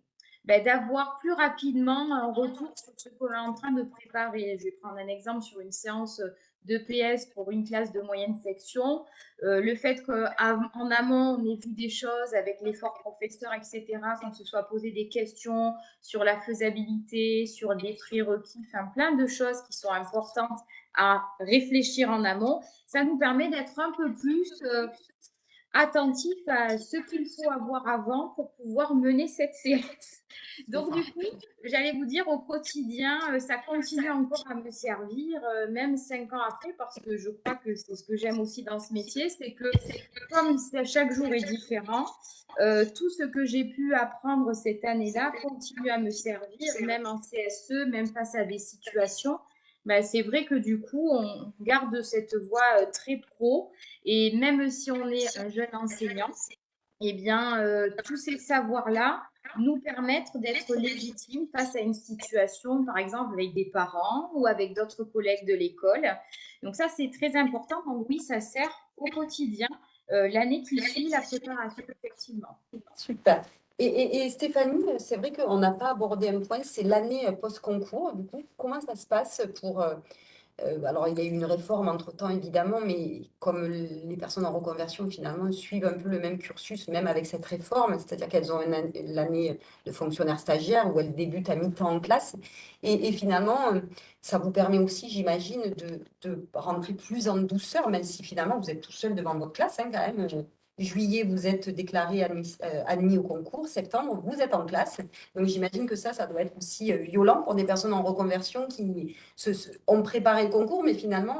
ben, d'avoir plus rapidement un retour sur ce qu'on est en train de préparer. Je vais prendre un exemple sur une séance de PS pour une classe de moyenne section. Euh, le fait qu'en amont, on ait vu des choses avec l'effort professeur, etc., qu'on se soit posé des questions sur la faisabilité, sur des prérequis, enfin plein de choses qui sont importantes à réfléchir en amont, ça nous permet d'être un peu plus attentif à ce qu'il faut avoir avant pour pouvoir mener cette séance. Donc du coup, j'allais vous dire au quotidien, euh, ça continue encore à me servir, euh, même cinq ans après, parce que je crois que c'est ce que j'aime aussi dans ce métier, c'est que comme chaque jour est différent, euh, tout ce que j'ai pu apprendre cette année-là continue à me servir, même en CSE, même face à des situations bah, c'est vrai que du coup, on garde cette voie euh, très pro. Et même si on est un jeune enseignant, eh bien, euh, tous ces savoirs-là nous permettent d'être légitimes face à une situation, par exemple, avec des parents ou avec d'autres collègues de l'école. Donc ça, c'est très important. Donc oui, ça sert au quotidien euh, l'année qui suit la préparation, effectivement. Super. Et, Stéphanie, c'est vrai qu'on n'a pas abordé un point, c'est l'année post-concours. Du coup, comment ça se passe pour... Euh, euh, alors, il y a eu une réforme entre-temps, évidemment, mais comme les personnes en reconversion, finalement, suivent un peu le même cursus, même avec cette réforme, c'est-à-dire qu'elles ont l'année de fonctionnaire stagiaire où elles débutent à mi-temps en classe. Et, finalement, ça vous permet aussi, j'imagine, de, rentrer plus en douceur, même si finalement, vous êtes tout seul devant votre classe, hein, quand même Juillet, vous êtes déclaré euh, admis, au concours. Septembre, vous êtes en classe. Donc, j'imagine que ça, ça doit être aussi euh, violent pour des personnes en reconversion qui se, ont préparé le concours, mais finalement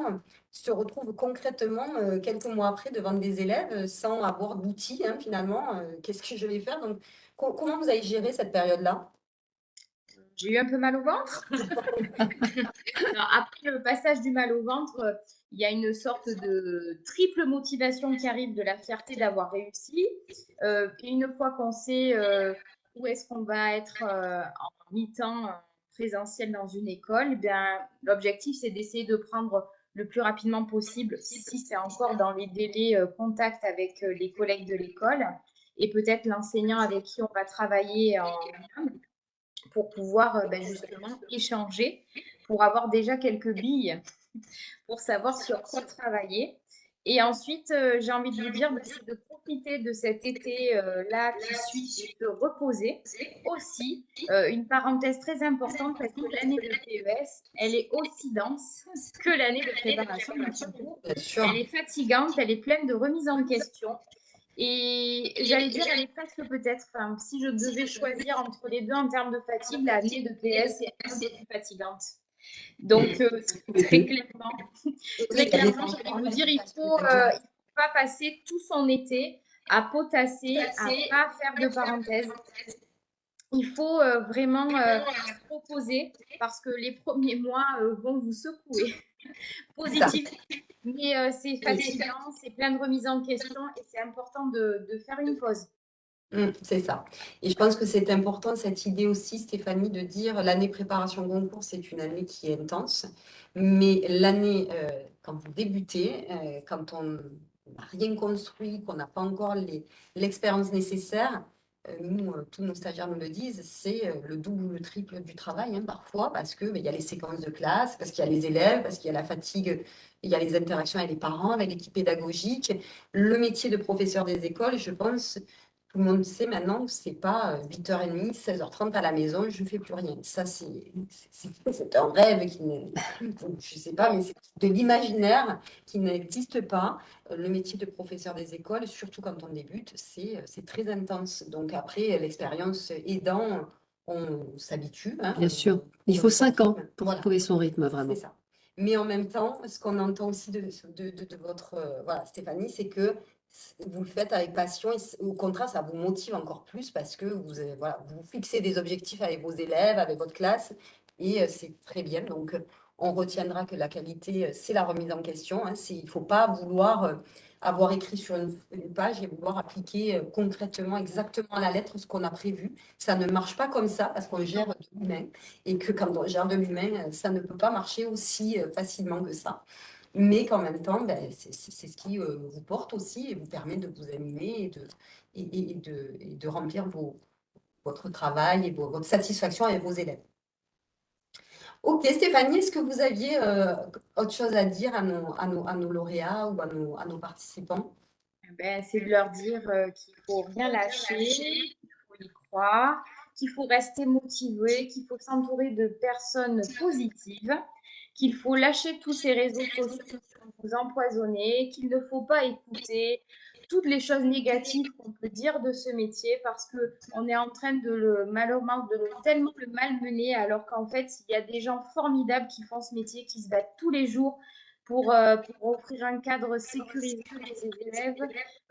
se retrouvent concrètement euh, quelques mois après devant des élèves sans avoir d'outils, hein, finalement. Qu'est-ce que je vais faire? Donc, comment vous avez géré cette période-là? J'ai eu un peu mal au ventre. après le passage du mal au ventre, il y a une sorte de triple motivation qui arrive de la fierté d'avoir réussi. Euh, et une fois qu'on sait euh, où est-ce qu'on va être euh, en mi-temps présentiel dans une école, eh l'objectif, c'est d'essayer de prendre le plus rapidement possible, si c'est encore dans les délais contact avec les collègues de l'école et peut-être l'enseignant avec qui on va travailler en pour pouvoir ben, justement échanger, pour avoir déjà quelques billes pour savoir sur quoi travailler. Et ensuite, euh, j'ai envie de vous dire de profiter de cet été-là euh, qui suit, de reposer. Aussi, euh, une parenthèse très importante parce que l'année de PES, elle est aussi dense que l'année de préparation. Elle est fatigante, elle est pleine de remises en question. Et j'allais dire, elle est presque peut-être, enfin, si je devais choisir entre les deux en termes de fatigue, l'année de PS est peu plus fatigante. Donc, euh, très clairement, très clairement, je vous dire, il ne faut, euh, pas passer tout son été à potasser, à ne pas faire de parenthèses. Il faut euh, vraiment proposer parce que les premiers mois vont vous secouer positivement. Mais c'est fatigant, c'est plein de remises en question et c'est important de faire une pause. Mmh, c'est ça. Et je pense que c'est important, cette idée aussi, Stéphanie, de dire l'année préparation concours, c'est une année qui est intense. Mais l'année, euh, quand vous débutez, euh, quand on n'a rien construit, qu'on n'a pas encore l'expérience nécessaire, euh, nous, tous nos stagiaires nous le disent, c'est le double ou le triple du travail hein, parfois, parce qu'il il y a les séquences de classe, parce qu'il y a les élèves, parce qu'il y a la fatigue, il y a les interactions avec les parents, avec l'équipe pédagogique. Le métier de professeur des écoles, je pense, tout le monde sait maintenant que c'est pas 8h30, 16h30 à la maison, je ne fais plus rien. Ça, c'est un rêve qui je sais pas, mais c'est de l'imaginaire qui n'existe pas. Le métier de professeur des écoles, surtout quand on débute, c'est très intense. Donc après, l'expérience aidant, on s'habitue. Hein. Bien sûr. Il faut cinq ans pour trouver son rythme, vraiment. C'est ça. Mais en même temps, ce qu'on entend aussi de, de, de, votre euh, voilà, Stéphanie, c'est que vous le faites avec passion et au contraire, ça vous motive encore plus parce que vous, euh, voilà, vous fixez des objectifs avec vos élèves, avec votre classe et euh, c'est très bien. Donc, on retiendra que la qualité, c'est la remise en question. Hein, il ne faut pas vouloir avoir écrit sur une, page et vouloir appliquer euh, concrètement, exactement à la lettre ce qu'on a prévu. Ça ne marche pas comme ça parce qu'on gère de l'humain et que quand on gère de l'humain, euh, ça ne peut pas marcher aussi euh, facilement que ça. Mais qu'en même temps, ben, c'est ce qui vous porte aussi et vous permet de vous animer et de, remplir votre travail et votre satisfaction avec vos élèves. Ok, Stéphanie, est-ce que vous aviez euh, autre chose à dire à nos, lauréats ou à nos, participants? Ben, C'est de leur dire euh, qu'il ne faut rien lâcher, qu'il faut y croire, qu'il faut rester motivé, qu'il faut s'entourer de personnes positives, qu'il faut lâcher tous ces réseaux sociaux qui vous empoisonner, qu'il ne faut pas écouter toutes les choses négatives qu'on peut dire de ce métier parce que on est en train de le malheureusement de le, tellement le malmener alors qu'en fait il y a des gens formidables qui font ce métier, qui se battent tous les jours pour, euh, offrir un cadre sécurisé pour ses élèves,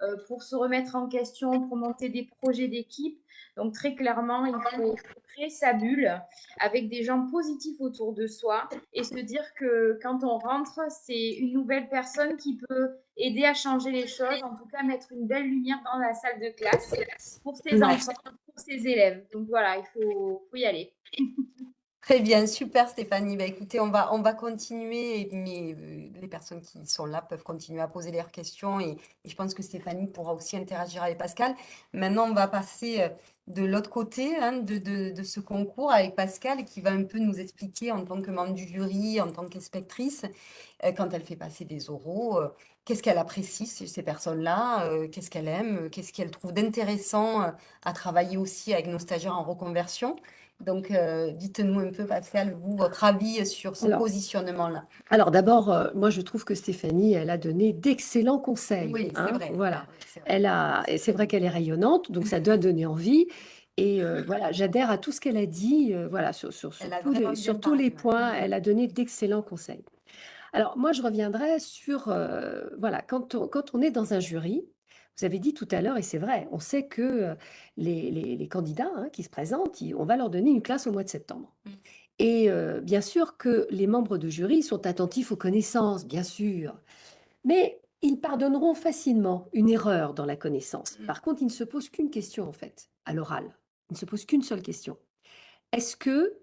euh, pour se remettre en question, pour monter des projets d'équipe. Donc très clairement, il faut créer sa bulle avec des gens positifs autour de soi et se dire que quand on rentre, c'est une nouvelle personne qui peut aider à changer les choses, en tout cas mettre une belle lumière dans la salle de classe pour ses enfants, pour ses élèves. Donc voilà, il faut, faut y aller. Très bien, super Stéphanie. Bah, écoutez, on va, on va continuer, mais euh, les personnes qui sont là peuvent continuer à poser leurs questions et, je pense que Stéphanie pourra aussi interagir avec Pascal. Maintenant, on va passer euh, de l'autre côté hein, de, de, ce concours avec Pascal qui va un peu nous expliquer en tant que membre du jury, en tant qu'inspectrice, euh, quand elle fait passer des oraux, qu'est-ce qu'elle apprécie ces personnes-là, qu'est-ce qu'elle aime, qu'est-ce qu'elle trouve d'intéressant à travailler aussi avec nos stagiaires en reconversion. Donc, euh, dites-nous un peu, Pascal, vous, votre avis sur ce positionnement-là. Alors, d'abord, euh, moi, je trouve que Stéphanie, elle a donné d'excellents conseils. Oui, c'est hein, vrai. Voilà. Elle a, c'est vrai qu'elle est rayonnante, donc ça doit donner envie. Et euh, voilà, j'adhère à tout ce qu'elle a dit. voilà, sur, sur, tous, les, sur tous les points, elle a donné d'excellents conseils. Alors, moi, je reviendrai sur, voilà, quand on, quand on est dans un jury, vous avez dit tout à l'heure, et c'est vrai, on sait que les, candidats hein, qui se présentent, on va leur donner une classe au mois de septembre. Mmh. Et bien sûr que les membres de jury sont attentifs aux connaissances, bien sûr, mais ils pardonneront facilement une erreur dans la connaissance. Mmh. Par contre, ils ne se posent qu'une question, en fait, à l'oral. Ils ne se posent qu'une seule question. Est-ce que,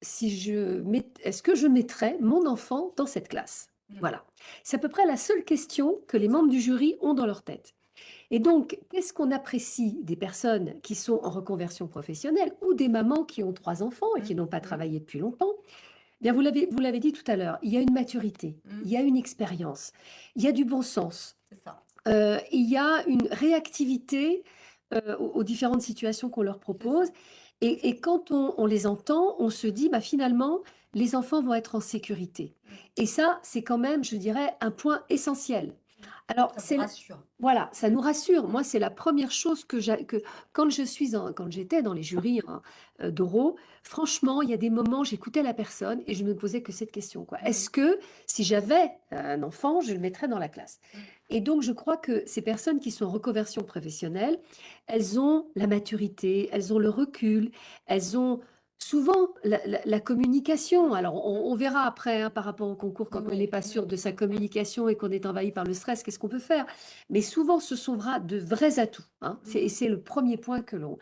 si je est-ce que je mettrais mon enfant dans cette classe? Mmh. Voilà. C'est à peu près la seule question que les membres du jury ont dans leur tête. Et donc, qu'est-ce qu'on apprécie des personnes qui sont en reconversion professionnelle ou des mamans qui ont trois enfants et qui n'ont pas mmh. travaillé depuis longtemps? Eh Bien, vous l'avez, dit tout à l'heure, il y a une maturité, mmh. il y a une expérience, il y a du bon sens, euh, il y a une réactivité euh, aux, différentes situations qu'on leur propose. Et, quand on, on, les entend, on se dit, bah, finalement, les enfants vont être en sécurité. Mmh. Et ça, c'est quand même, je dirais, un point essentiel. Alors, c'est voilà, ça nous rassure. Moi, c'est la première chose que, que quand je suis quand j'étais dans les jurys hein, euh, d'oraux, franchement, il y a des moments, j'écoutais la personne et je ne me posais que cette question, quoi. Mmh. Est-ce que si j'avais un enfant, je le mettrais dans la classe? Mmh. Et donc, je crois que ces personnes qui sont en reconversion professionnelle, elles ont la maturité, elles ont le recul, elles ont Souvent, la, communication, alors on, verra après hein, par rapport au concours, quand on n'est pas sûr de sa communication et qu'on est envahi par le stress, qu'est-ce qu'on peut faire? Mais souvent, ce sont de vrais atouts. Hein. et c'est le premier point que l'on,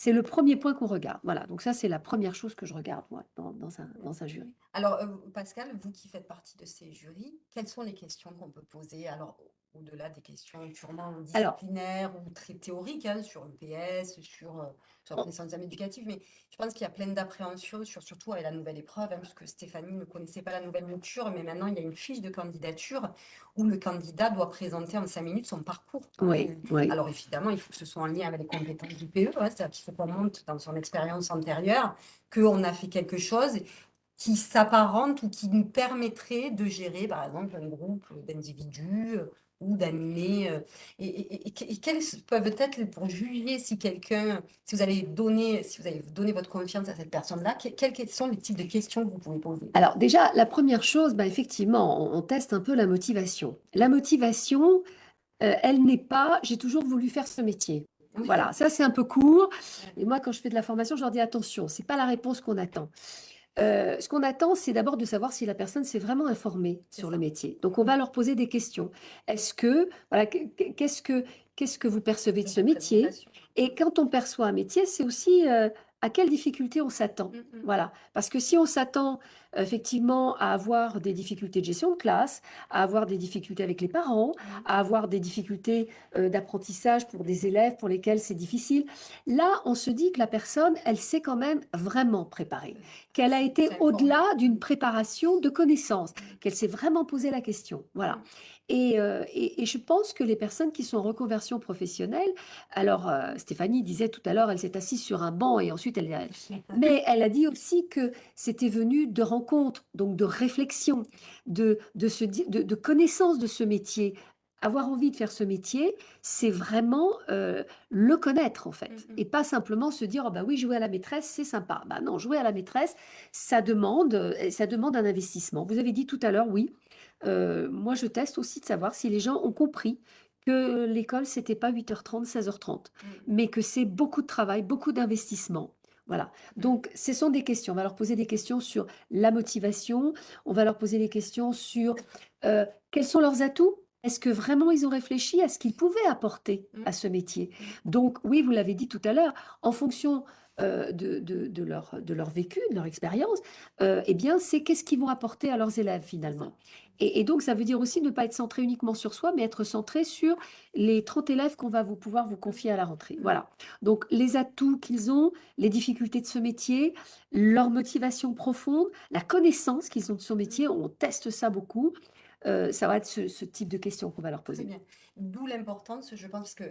c'est le premier point qu'on regarde. Voilà, donc ça, c'est la première chose que je regarde, moi, dans, un, dans un, jury. Alors, euh, Pascal, vous qui faites partie de ces jurys, quelles sont les questions qu'on peut poser? Alors, au-delà des questions purement Alors, disciplinaires ou très théoriques hein, sur le PS, sur, euh, sur la connaissance éducative, mais je pense qu'il y a plein d'appréhensions, sur, surtout avec la nouvelle épreuve, hein, puisque Stéphanie ne connaissait pas la nouvelle mouture, mais maintenant il y a une fiche de candidature où le candidat doit présenter en cinq minutes son parcours. hein. oui. Alors évidemment, il faut que ce soit en lien avec les compétences du PE, hein, c'est-à-dire qu'il faut qu'on montre dans son expérience antérieure qu'on a fait quelque chose qui s'apparente ou qui nous permettrait de gérer, par exemple, un groupe d'individus euh, ou d'animer. euh, Et, et- et- et quels peuvent être, pour juger si quelqu'un, si vous allez donner, si vous avez donné votre confiance à cette personne-là, que- quels, sont les types de questions que vous pouvez poser? Alors déjà, la première chose, bah, effectivement, on, on teste un peu la motivation. La motivation, euh, elle n'est pas, j'ai toujours voulu faire ce métier. Voilà, ça c'est un peu court. Et moi, quand je fais de la formation, je leur dis attention, c'est pas la réponse qu'on attend. Euh, ce qu'on attend, c'est d'abord de savoir si la personne s'est vraiment informée sur ça. le métier. Donc, on va leur poser des questions. Est-ce que, voilà, que- que- qu'est-ce que, qu'est-ce que vous percevez de ce métier? Et quand on perçoit un métier, c'est aussi euh, à quelle difficulté on s'attend. Mm, mm. Voilà, parce que si on s'attend effectivement à avoir des difficultés de gestion de classe, à avoir des difficultés avec les parents, à avoir des difficultés euh, d'apprentissage pour des élèves pour lesquels c'est difficile, là, on se dit que la personne, elle s'est quand même vraiment préparée, qu'elle a été au-delà d'une préparation de connaissances, qu'elle s'est vraiment posé la question. Voilà. Et, euh, et- et je pense que les personnes qui sont en reconversion professionnelle, alors euh, Stéphanie disait tout à l'heure, elle s'est assise sur un banc et ensuite elle, elle- mais elle a dit aussi que c'était venu de rencontres, donc de réflexion, de, de, de, de connaissance de ce métier. Avoir envie de faire ce métier, c'est vraiment euh, le connaître en fait, Mhm. et pas simplement se dire oh bah oui jouer à la maîtresse c'est sympa. Bah non, jouer à la maîtresse ça demande ça demande un investissement. Vous avez dit tout à l'heure oui. Euh, moi je teste aussi de savoir si les gens ont compris que l'école c'était pas 8h30 16h30 mais que c'est beaucoup de travail, beaucoup d'investissement. Voilà. Donc, ce sont des questions. On va leur poser des questions sur la motivation. On va leur poser des questions sur euh, quels sont leurs atouts? Est-ce que vraiment ils ont réfléchi à ce qu'ils pouvaient apporter à ce métier? Donc, oui, vous l'avez dit tout à l'heure, en fonction euh, de, de- de leur, de leur vécu, de leur expérience, euh, eh bien, c'est qu'est-ce qu'ils vont apporter à leurs élèves finalement. Et, et donc, ça veut dire aussi ne pas être centré uniquement sur soi, mais être centré sur les 30 élèves qu'on va vous pouvoir vous confier à la rentrée. Voilà. Donc, les atouts qu'ils ont, les difficultés de ce métier, leur motivation profonde, la connaissance qu'ils ont de ce métier, on teste ça beaucoup. Euh, ça va être ce, ce type de questions qu'on va leur poser. D'où l'importance, je pense que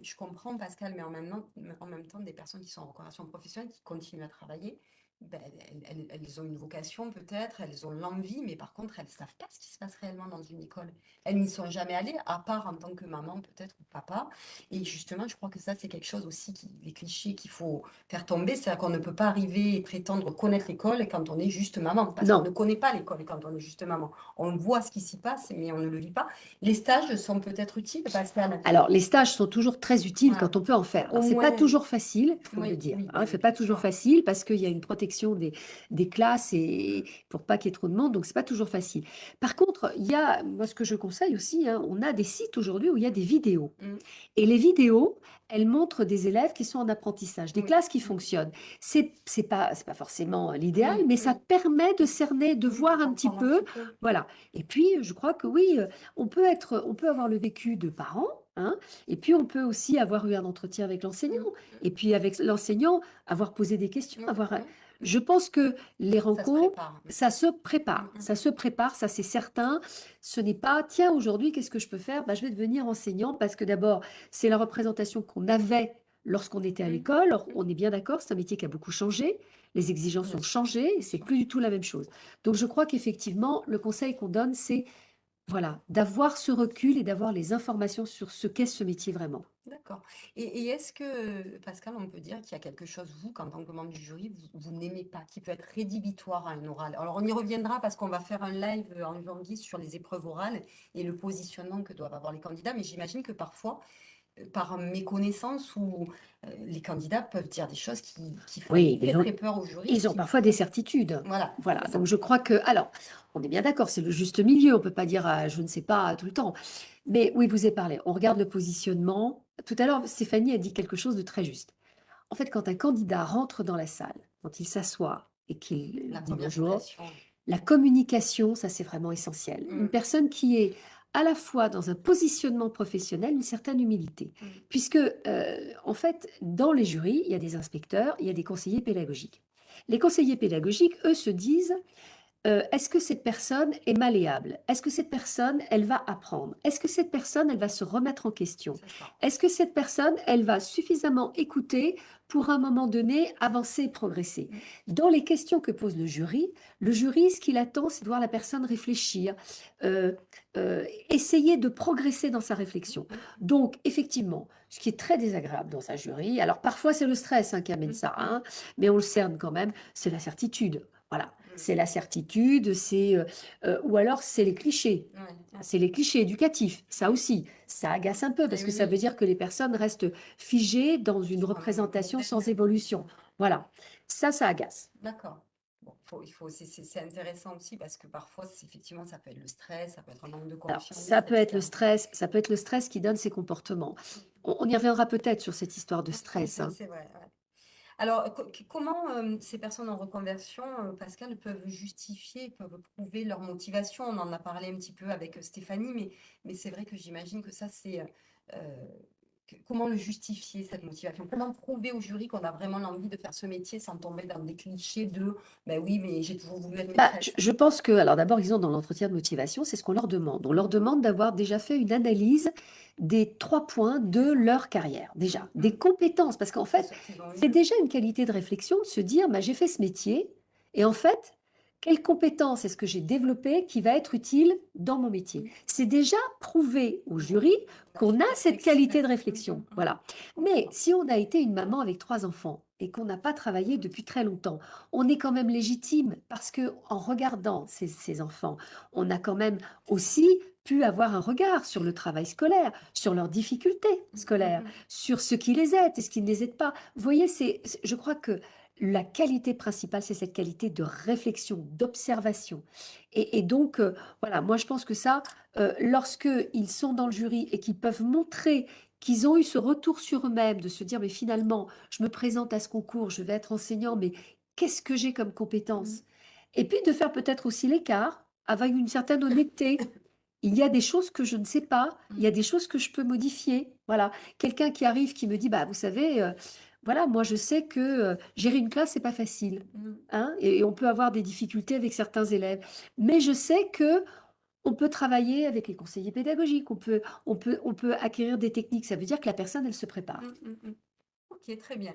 je comprends Pascal, mais en même temps, en même temps, des personnes qui sont en reconversion professionnelle, qui continuent à travailler, ben, elles, elles- elles ont une vocation peut-être, elles ont l'envie, mais par contre, elles ne savent pas ce qui se passe réellement dans une école. Elles n'y sont jamais allées, à part en tant que maman peut-être ou papa. Et justement, je crois que ça, c'est quelque chose aussi, qui, les clichés qu'il faut faire tomber, c'est-à-dire qu'on ne peut pas arriver et prétendre connaître l'école quand on est juste maman, parce qu'on ne connaît pas l'école quand on est juste maman. On voit ce qui s'y passe, mais on ne le vit pas. Les stages sont peut-être utiles, Pascal? Alors, les stages sont toujours très utiles Ouais. quand on peut en faire. Au c'est pas toujours facile, il faut Oui, le dire. oui, hein, oui, c'est pas toujours facile parce qu'il y a une protection des, des classes et pour pas qu'il y ait trop de monde, donc c'est pas toujours facile. Par contre, il y a, moi, ce que je conseille aussi, hein, on a des sites aujourd'hui où il y a des vidéos. Mm. Et les vidéos, elles montrent des élèves qui sont en apprentissage, des Oui. classes qui fonctionnent. C'est c'est pas, c'est pas forcément l'idéal, Oui, mais ça permet de cerner, de voir un petit peu voilà. Et puis, je crois que oui, euh, on peut être, on peut avoir le vécu de parents, hein, et puis on peut aussi avoir eu un entretien avec l'enseignant, Mm. et puis avec l'enseignant, avoir posé des questions, avoir. Je pense que les Ça se rencontres, prépare. ça se prépare, Mm, mm. ça se prépare, ça c'est certain. Ce n'est pas, tiens, aujourd'hui, qu'est-ce que je peux faire? Bah, je vais devenir enseignant parce que d'abord, c'est la représentation qu'on avait lorsqu'on était à Mm. l'école. On est bien d'accord, c'est un métier qui a beaucoup changé. Les exigences ont changé, c'est plus du tout la même chose. Donc, je crois qu'effectivement, le conseil qu'on donne, c'est voilà, d'avoir ce recul et d'avoir les informations sur ce qu'est ce métier vraiment. D'accord. Et, est-ce que, Pascal, on peut dire qu'il y a quelque chose, vous, qu'en tant que membre du jury, vous, n'aimez pas, qui peut être rédhibitoire à un oral? Alors, on y reviendra parce qu'on va faire un live en janvier sur les épreuves orales et le positionnement que doivent avoir les candidats. Mais j'imagine que parfois, par méconnaissance, ou euh, les candidats peuvent dire des choses qui, qui font Oui, très, ils ont, très peur au jury. ils ont parfois des certitudes. Voilà, Voilà, donc je crois que, alors, on est bien d'accord, c'est le juste milieu, on peut pas dire je ne sais pas tout le temps. Mais oui, vous avez parlé, on regarde le positionnement. Tout à l'heure, Stéphanie a dit quelque chose de très juste. En fait, quand un candidat rentre dans la salle, quand il s'assoit et qu'il dit bonjour, la communication, ça c'est vraiment essentiel. Mm. Une personne qui est à la fois dans un positionnement professionnel une certaine humilité. Mm. Puisque, euh, en fait, dans les jurys, il y a des inspecteurs, il y a des conseillers pédagogiques. Les conseillers pédagogiques, eux, se disent, euh, est-ce que cette personne est malléable? Est-ce que cette personne, elle va apprendre? Est-ce que cette personne, elle va se remettre en question? Est-ce que cette personne, elle va suffisamment écouter pour à un moment donné avancer et progresser Dans les questions que pose le jury, le jury, ce qu'il attend, c'est de voir la personne réfléchir, euh, euh, essayer de progresser dans sa réflexion. Donc, effectivement, ce qui est très désagréable dans un jury, alors parfois c'est le stress hein, qui amène ça, hein, mais on le cerne quand même, c'est la certitude. Voilà, c'est la certitude, c'est euh, euh, ou alors c'est les clichés. Ouais. C'est les clichés éducatifs, ça aussi, ça agace un peu parce que ça veut dire que les personnes restent figées dans une représentation sans évolution. Voilà, ça, ça agace. D'accord. Bon, faut, il faut, c'est- intéressant aussi parce que parfois, effectivement, ça peut être le stress, ça peut être un manque de Alors, confiance. ça peut être le stress, ça peut être le stress qui donne ces comportements. On, on y reviendra peut-être sur cette histoire de stress. Hein. c'est vrai. ouais. Alors, comment euh, ces personnes en reconversion, euh, Pascal, peuvent justifier, peuvent prouver leur motivation? On en a parlé un petit peu avec euh, Stéphanie, mais, c'est vrai que j'imagine que ça, c'est... comment le justifier, cette motivation? Comment prouver au jury qu'on a vraiment l'envie de faire ce métier sans tomber dans des clichés de ben oui, mais j'ai toujours voulu être Bah, je, je pense que, alors d'abord, ils ont dans l'entretien de motivation, c'est ce qu'on leur demande. On leur demande d'avoir déjà fait une analyse des trois points de leur carrière, déjà, des compétences, parce qu'en fait, c'est déjà une qualité de réflexion de se dire, bah, j'ai fait ce métier, et en fait, quelle compétence est-ce que j'ai développée qui va être utile dans mon métier? C'est déjà prouver au jury qu'on a cette qualité de réflexion. Voilà. Mais si on a été une maman avec trois enfants et qu'on n'a pas travaillé depuis très longtemps, on est quand même légitime parce que en regardant ces, ces enfants, on a quand même aussi pu avoir un regard sur le travail scolaire, sur leurs difficultés scolaires, sur ce qui les aide et ce qui ne les aide pas. Vous voyez, c'est- je crois que la qualité principale, c'est cette qualité de réflexion, d'observation. Et, et donc, euh, voilà, moi je pense que ça, euh, lorsque ils sont dans le jury et qu'ils peuvent montrer qu'ils ont eu ce retour sur eux-mêmes, de se dire, mais finalement, je me présente à ce concours, je vais être enseignant, mais qu'est-ce que j'ai comme compétences Et puis de faire peut-être aussi l'écart avec une certaine honnêteté. Il y a des choses que je ne sais pas, il y a des choses que je peux modifier. Voilà, quelqu'un qui arrive qui me dit, bah vous savez, euh, voilà, moi je sais que euh, gérer une classe c'est pas facile, Mm. hein, et, et on peut avoir des difficultés avec certains élèves, mais je sais que on peut travailler avec les conseillers pédagogiques, on peut, on peut, on peut acquérir des techniques. Ça veut dire que la personne, elle se prépare. Mm, mm. Ok, très bien.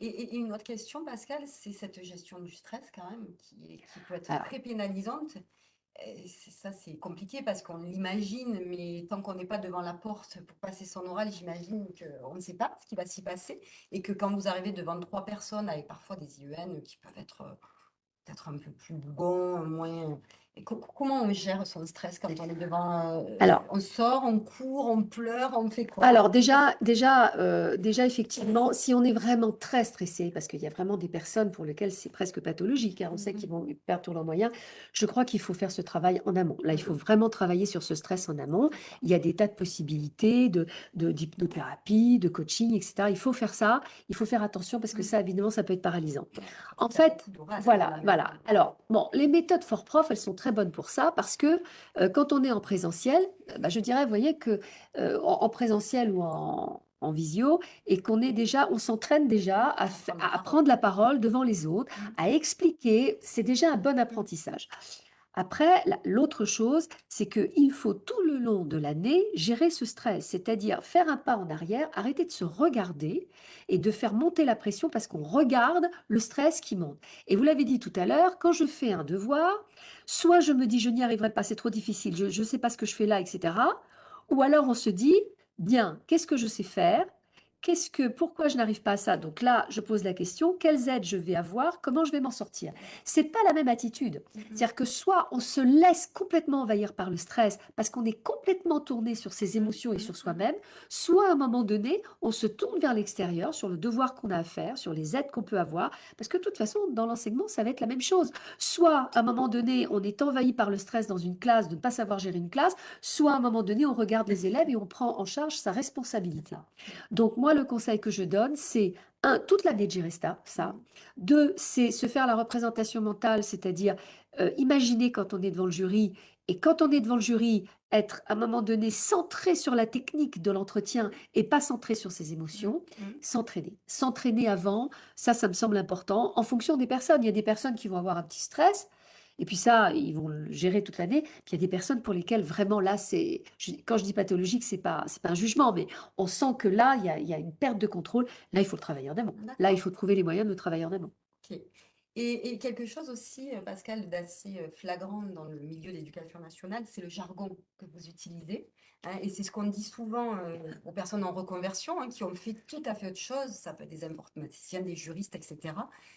Et, une autre question, Pascal, c'est cette gestion du stress quand même, qui, peut être Alors. très pénalisante. Ça, c'est compliqué parce qu'on l'imagine, mais tant qu'on n'est pas devant la porte pour passer son oral, j'imagine qu'on ne sait pas ce qui va s'y passer. Et que quand vous arrivez devant trois personnes avec parfois des IEN qui peuvent être euh, peut-être un peu plus bougons, moins... Comment on gère son stress quand on est devant... euh, Alors. on sort, on court, on pleure, on fait quoi? Alors déjà, déjà, euh, déjà effectivement, si on est vraiment très stressé, parce qu'il y a vraiment des personnes pour lesquelles c'est presque pathologique, hein, on sait Mhm. qu'ils vont perdre tous leurs moyens, je crois qu'il faut faire ce travail en amont. Là, il faut vraiment travailler sur ce stress en amont. Il y a des tas de possibilités de, de- d'hypnothérapie, de coaching, etc. Il faut faire ça, il faut faire attention parce que ça, évidemment, ça peut être paralysant. En fait, Voilà, voilà. Alors, bon, les méthodes fort prof, elles sont très bonnes pour ça parce que euh, quand on est en présentiel, euh, bah, je dirais, vous voyez que euh, en, en présentiel ou en, en visio, et qu'on est déjà, on s'entraîne déjà à, fa- prendre la à prendre la parole devant les autres, Mhm. à expliquer, c'est déjà un bon apprentissage. Après, la- l'autre chose, c'est qu'il faut tout le long de l'année gérer ce stress, c'est-à-dire faire un pas en arrière, arrêter de se regarder et de faire monter la pression parce qu'on regarde le stress qui monte. Et vous l'avez dit tout à l'heure, quand je fais un devoir, soit je me dis je n'y arriverai pas, c'est trop difficile, je ne sais pas ce que je fais là, etc. Ou alors on se dit, bien, qu'est-ce que je sais faire Qu'est-ce que, pourquoi je n'arrive pas à ça? Donc là, je pose la question, quelles aides je vais avoir? Comment je vais m'en sortir? C'est pas la même attitude. C'est-à-dire que soit on se laisse complètement envahir par le stress parce qu'on est complètement tourné sur ses émotions et sur soi-même, soit à un moment donné, on se tourne vers l'extérieur sur le devoir qu'on a à faire, sur les aides qu'on peut avoir, parce que de toute façon, dans l'enseignement, ça va être la même chose. Soit à un moment donné, on est envahi par le stress dans une classe de ne pas savoir gérer une classe, soit à un moment donné, on regarde les élèves et on prend en charge sa responsabilité. Donc moi, le conseil que je donne, c'est un, toute l'année de gérer ça, ça. Deux, c'est se faire la représentation mentale, c'est-à-dire euh, imaginer quand on est devant le jury. Et quand on est devant le jury, être à un moment donné centré sur la technique de l'entretien et pas centré sur ses émotions, Mm. s'entraîner. S'entraîner avant, ça, ça me semble important en fonction des personnes. Il y a des personnes qui vont avoir un petit stress. Et puis ça, ils vont le gérer toute l'année. Puis il y a des personnes pour lesquelles vraiment là, c'est, quand je dis pathologique, c'est pas, c'est pas un jugement, mais on sent que là, il y a, il y a une perte de contrôle. Là, il faut le travailler en amont. Là, il faut trouver les moyens de le travailler en amont. Ok. Et, et quelque chose aussi, euh, Pascal, d'assez euh, flagrant dans le milieu de l'éducation nationale, c'est le jargon que vous utilisez. Hein, et c'est ce qu'on dit souvent euh, aux personnes en reconversion hein, qui ont fait tout à fait autre chose. Ça peut être des informaticiens, des juristes, etc.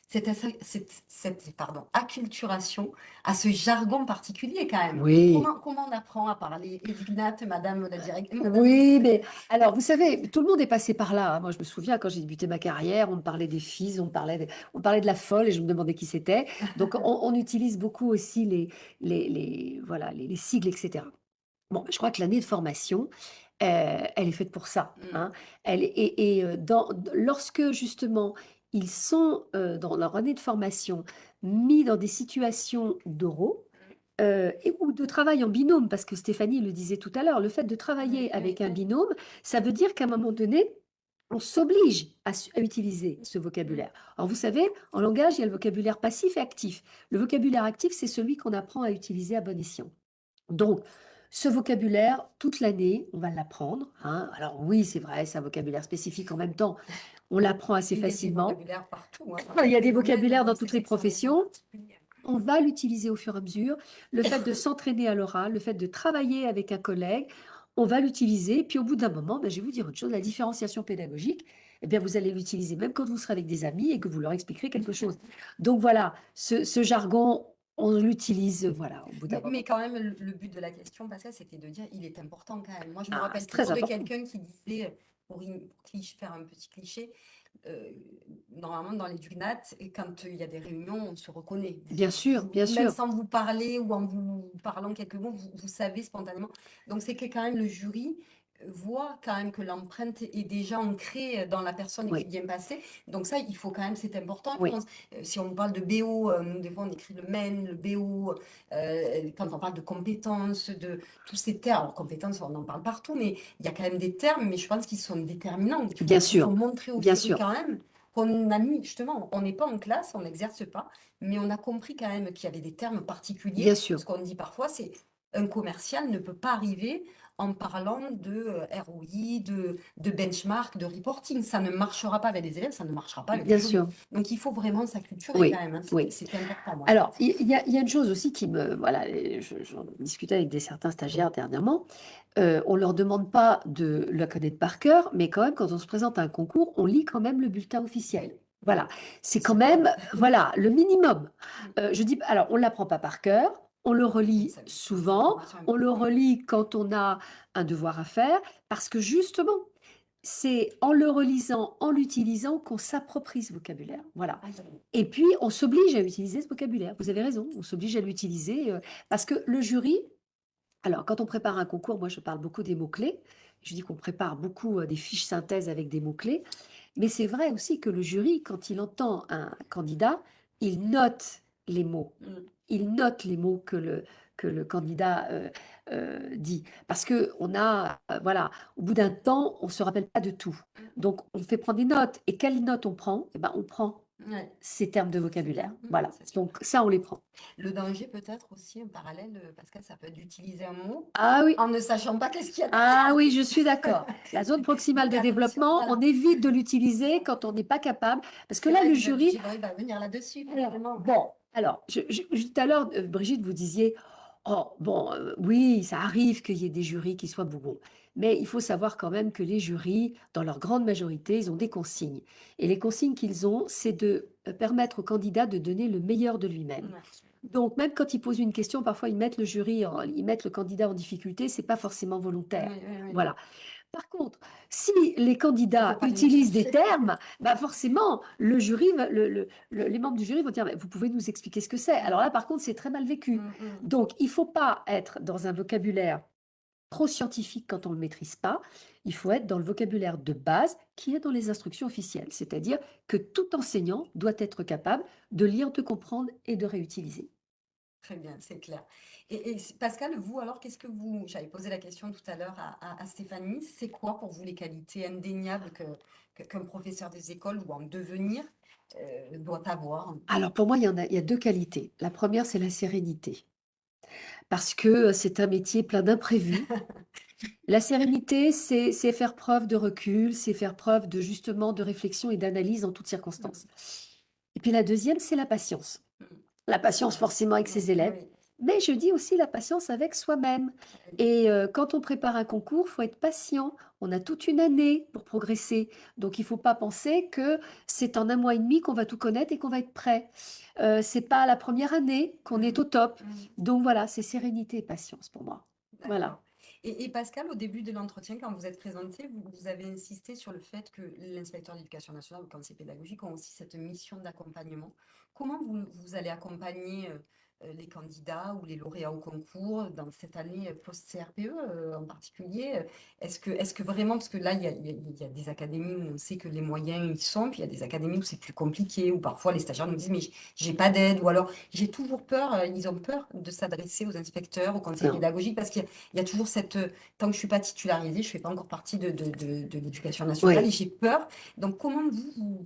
Cette, assa- cette, cette, pardon, acculturation à ce jargon particulier quand même. Oui. Comment, comment on apprend à parler? Edwinate, madame la directrice Oui, mais alors, vous savez, tout le monde est passé par là. hein. Moi, je me souviens, quand j'ai débuté ma carrière, on me parlait des filles, on me parlait de, on parlait de la folle et je me demandais qui c'était. Donc, on, on utilise beaucoup aussi les, les, les- voilà, les, les sigles, etc. Bon, je crois que l'année de formation, euh, elle est faite pour ça. Mm. hein. Elle, et et, euh, dans, lorsque, justement, ils sont euh, dans leur année de formation mis dans des situations d'oraux, euh, et- ou de travail en binôme, parce que Stéphanie le disait tout à l'heure, le fait de travailler Oui, avec un binôme, ça veut dire qu'à un moment donné, on s'oblige à, à utiliser ce vocabulaire. Alors vous savez, en langage, il y a le vocabulaire passif et actif. Le vocabulaire actif, c'est celui qu'on apprend à utiliser à bon escient. Donc, ce vocabulaire, toute l'année, on va l'apprendre. hein. Alors oui, c'est vrai, c'est un vocabulaire spécifique en même temps. On l'apprend assez Il y a des facilement. vocabulaires partout. hein. Il y a des vocabulaires dans toutes les professions. On va l'utiliser au fur et à mesure. Le fait de s'entraîner à l'oral, le fait de travailler avec un collègue, on va l'utiliser. Puis au bout d'un moment, ben, je vais vous dire autre chose, la différenciation pédagogique, eh bien, vous allez l'utiliser même quand vous serez avec des amis et que vous leur expliquerez quelque chose. Donc voilà, ce, ce jargon, on l'utilise voilà, au bout d'un Mais, moment. mais quand même, le, but de la question, Pascal, c'était de dire il est important quand même. Moi, je me Ah, rappelle toujours de quelqu'un qui disait, pour faire un petit cliché, euh, normalement dans les DUNAT, et quand euh, il y a des réunions, on se reconnaît. Bien sûr, bien Même sûr. sans vous parler ou en vous parlant quelques mots, vous, vous savez spontanément. Donc, c'est que quand même le jury voit quand même que l'empreinte est déjà ancrée dans la personne Oui. qui vient passer. Donc ça, il faut quand même, c'est important. je pense. Euh, Si on parle de BO, euh, nous, des fois, on écrit le MEN, le BO, euh, quand on parle de compétences, de tous ces termes, alors compétences, on en parle partout, mais il y a quand même des termes, mais je pense qu'ils sont déterminants. Il faut, Bien il sûr, faut montrer au bien sûr. quand même qu'on a mis, justement, on n'est pas en classe, on n'exerce pas, mais on a compris quand même qu'il y avait des termes particuliers. Bien sûr. Ce qu'on dit parfois, c'est un commercial ne peut pas arriver en parlant de euh, ROI, de, de benchmark, de reporting. Ça ne marchera pas avec les élèves, ça ne marchera pas avec Bien sûr. Donc il faut vraiment s'acculturer Oui, quand même. hein. C'est oui. c'est important. moi, Alors, il y, a il y a une chose aussi qui me... Voilà, j'en discutais avec des certains stagiaires dernièrement. Euh, on ne leur demande pas de la connaître par cœur, mais quand même, quand on se présente à un concours, on lit quand même le bulletin officiel. Voilà, c'est quand même, voilà, le minimum. Euh, je dis, alors, on ne l'apprend pas par cœur, on le relit souvent, on le relit quand on a un devoir à faire, parce que justement, c'est en le relisant, en l'utilisant, qu'on s'approprie ce vocabulaire. Voilà. Et puis, on s'oblige à utiliser ce vocabulaire. Vous avez raison, on s'oblige à l'utiliser euh, parce que le jury, alors quand on prépare un concours, moi je parle beaucoup des mots-clés. Je dis qu'on prépare beaucoup euh, des fiches synthèse avec des mots-clés. Mais c'est vrai aussi que le jury, quand il entend un candidat, il note les mots. Mm. Il note les mots que le, que le candidat euh, euh, dit. Parce que on a, euh, voilà, au bout d'un temps, on ne se rappelle pas de tout. Donc, on fait prendre des notes. Et quelles notes on prend? Eh ben, On prend Ouais. ces termes de vocabulaire. Mm, Voilà. Donc, ça, on les prend. Le danger peut-être aussi, en parallèle, Pascal, ça peut être d'utiliser un mot Ah oui. en ne sachant pas qu'est-ce qu'il y a Ah oui, je suis d'accord. La zone proximale de développement, voilà. on évite de l'utiliser quand on n'est pas capable. Parce que là, vrai le jury, va venir là-dessus. Bon, alors, je- je- je- tout à l'heure, euh, Brigitte, vous disiez, oh, bon, euh, oui, ça arrive qu'il y ait des jurys qui soient bougons. Mais il faut savoir quand même que les jurys, dans leur grande majorité, ils ont des consignes. Et les consignes qu'ils ont, c'est de euh, permettre au candidat de donner le meilleur de lui-même. Donc, même quand ils posent une question, parfois ils mettent le jury, en- ils mettent le candidat en difficulté, c'est pas forcément volontaire. Oui, oui, oui. Voilà. Par contre, si les candidats utilisent des termes, bah forcément, le jury, va- le- le- le- les membres du jury vont dire, vous pouvez nous expliquer ce que c'est. Alors là, par contre, c'est très mal vécu. Mm, mm. Donc, il ne faut pas être dans un vocabulaire trop scientifique quand on ne le maîtrise pas. Il faut être dans le vocabulaire de base qui est dans les instructions officielles. C'est-à-dire que tout enseignant doit être capable de lire, de comprendre et de réutiliser. Très bien, c'est clair. Et, et Pascal, vous, alors, qu'est-ce que vous... J'avais posé la question tout à l'heure à, à, Stéphanie, c'est quoi pour vous les qualités indéniables que, qu'un professeur des écoles ou en devenir euh, doit avoir? Alors pour moi, il y en a, il y a deux qualités. La première, c'est la sérénité. Parce que c'est un métier plein d'imprévus. La sérénité, c'est faire preuve de recul, c'est faire preuve de justement de réflexion et d'analyse en toutes circonstances. Et puis la deuxième, c'est la patience. La patience forcément avec ses élèves, mais je dis aussi la patience avec soi-même. Et euh, quand on prépare un concours, il faut être patient. On a toute une année pour progresser. Donc il ne faut pas penser que c'est en un mois et demi qu'on va tout connaître et qu'on va être prêt. Euh, c'est pas la première année qu'on est au top. Mmh. Donc voilà, c'est sérénité et patience pour moi. Voilà. Et, Pascal, au début de l'entretien, quand vous êtes présenté, vous, avez insisté sur le fait que l'inspecteur d'éducation nationale ou le conseil pédagogique ont aussi cette mission d'accompagnement. Comment vous, vous allez accompagner euh, les candidats ou les lauréats au concours dans cette année post-CRPE euh, en particulier Est-ce que, est que vraiment, parce que là, il y, a, y, a, des académies où on sait que les moyens y sont, puis il y a des académies où c'est plus compliqué, où parfois les stagiaires nous disent mais j'ai pas d'aide, ou alors j'ai toujours peur, euh, ils ont peur de s'adresser aux inspecteurs, aux conseils pédagogiques, parce qu'il y, a toujours cette, tant que je suis pas titularisée, je fais pas encore partie de, de, de, l'éducation nationale, et j'ai peur. Donc comment vous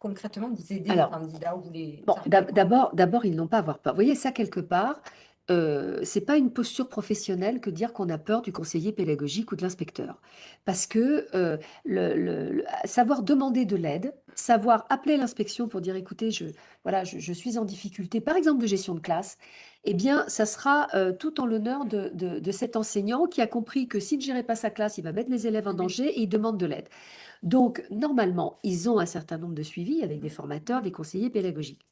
concrètement vous aider les candidats ou les bon, d'abord, d'abord, ils n'ont pas à avoir peur. Vous voyez, ça, quelque part, euh, c'est pas une posture professionnelle que dire qu'on a peur du conseiller pédagogique ou de l'inspecteur. Parce que euh, le, savoir demander de l'aide, savoir appeler l'inspection pour dire écoutez, je, voilà, je, suis en difficulté, par exemple de gestion de classe, eh bien, ça sera euh, tout en l'honneur de, de, de, cet enseignant qui a compris que s'il ne gérait pas sa classe, il va mettre les élèves en danger et il demande de l'aide. Donc, normalement, ils ont un certain nombre de suivis avec des formateurs, des conseillers pédagogiques.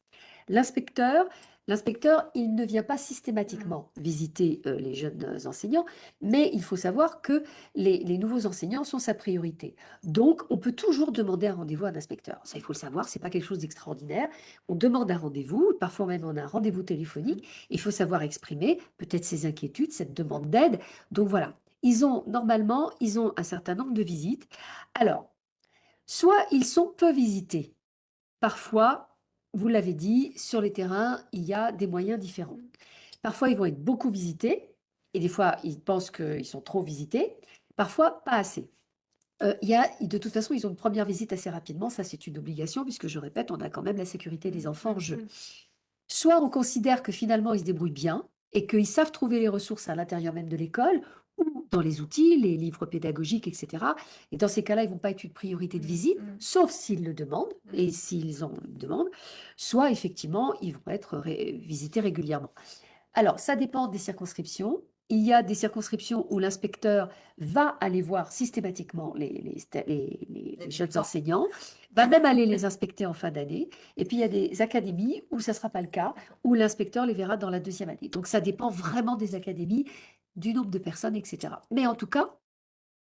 L'inspecteur, L'inspecteur, il ne vient pas systématiquement visiter euh, les jeunes enseignants, mais il faut savoir que les, nouveaux enseignants sont sa priorité. Donc, on peut toujours demander un rendez-vous à un inspecteur. Ça, il faut le savoir, c'est pas quelque chose d'extraordinaire. On demande un rendez-vous, parfois même on a un rendez-vous téléphonique. Il faut savoir exprimer peut-être ses inquiétudes, cette demande d'aide. Donc voilà, ils ont normalement, ils ont un certain nombre de visites. Alors, Soit ils sont peu visités. Parfois, vous l'avez dit, sur les terrains, il y a des moyens différents. Parfois, ils vont être beaucoup visités, et des fois, ils pensent qu'ils sont trop visités. Parfois, pas assez. Euh, il y a, de toute façon, ils ont une première visite assez rapidement, ça c'est une obligation, puisque je répète, on a quand même la sécurité des enfants en jeu. Soit on considère que finalement ils se débrouillent bien et qu'ils savent trouver les ressources à l'intérieur même de l'école, ou dans les outils, les livres pédagogiques, etc. Et dans ces cas-là, ils ne vont pas être une priorité de mmh, visite, mmh. sauf s'ils le demandent, mmh. et s'ils en demandent, soit effectivement, ils vont être visités régulièrement. Alors, ça dépend des circonscriptions. Il y a des circonscriptions où l'inspecteur va aller voir systématiquement les, les, jeunes enseignants, va même aller les inspecter en fin d'année. Et puis, il y a des académies où ça ne sera pas le cas, où l'inspecteur les verra dans la deuxième année. Donc, ça dépend vraiment des académies du nombre de personnes, etc. Mais en tout cas,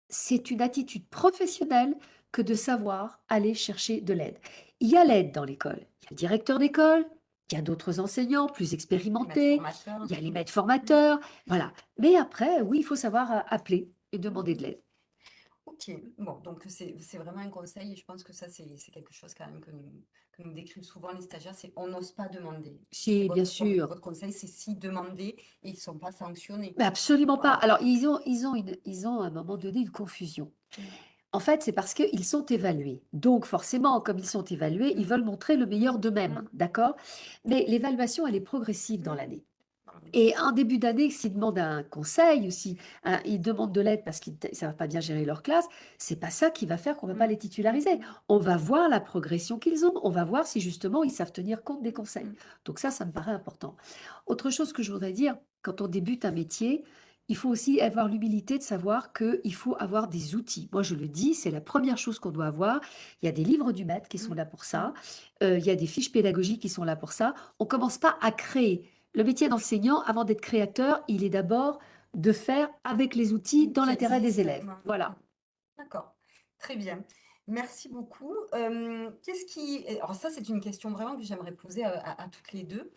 c'est une attitude professionnelle que de savoir aller chercher de l'aide. Il y a l'aide dans l'école. Il y a le directeur d'école, il y a d'autres enseignants plus expérimentés, il y a les maîtres formateurs, voilà. Mais après, oui, il faut savoir euh, appeler et demander de l'aide. Ok, bon, donc c'est vraiment un conseil et je pense que ça, c'est quelque chose quand même que nous, que nous décrivent souvent les stagiaires, c'est on n'ose pas demander. Si, bien sûr. Votre conseil, c'est si demander et ils ne sont pas sanctionnés. Mais absolument pas. Alors, ils ont, ils, ont ils ont à un moment donné une confusion. En fait, c'est parce qu'ils sont évalués. Donc, forcément, comme ils sont évalués, ils veulent montrer le meilleur d'eux-mêmes. Mmh. D'accord? Mais l'évaluation, elle est progressive dans l'année. Et en début d'année, s'ils demandent un conseil ou s'ils ils demandent de l'aide parce qu'ils ne savent pas bien gérer leur classe, c'est pas ça qui va faire qu'on ne va pas mmh. les titulariser. On va voir la progression qu'ils ont. On va voir si justement ils savent tenir compte des conseils. Donc ça, ça me paraît important. Autre chose que je voudrais dire, quand on débute un métier, il faut aussi avoir l'humilité de savoir qu'il faut avoir des outils. Moi, je le dis, c'est la première chose qu'on doit avoir. Il y a des livres du maître qui sont mmh. là pour ça. Euh, il y a des fiches pédagogiques qui sont là pour ça. On ne commence pas à créer. Le métier d'enseignant, avant d'être créateur, il est d'abord de faire avec les outils dans l'intérêt des élèves. Voilà. D'accord, très bien. Merci beaucoup. Euh, qu'est-ce qui... Alors ça, c'est une question vraiment que j'aimerais poser à, toutes les deux.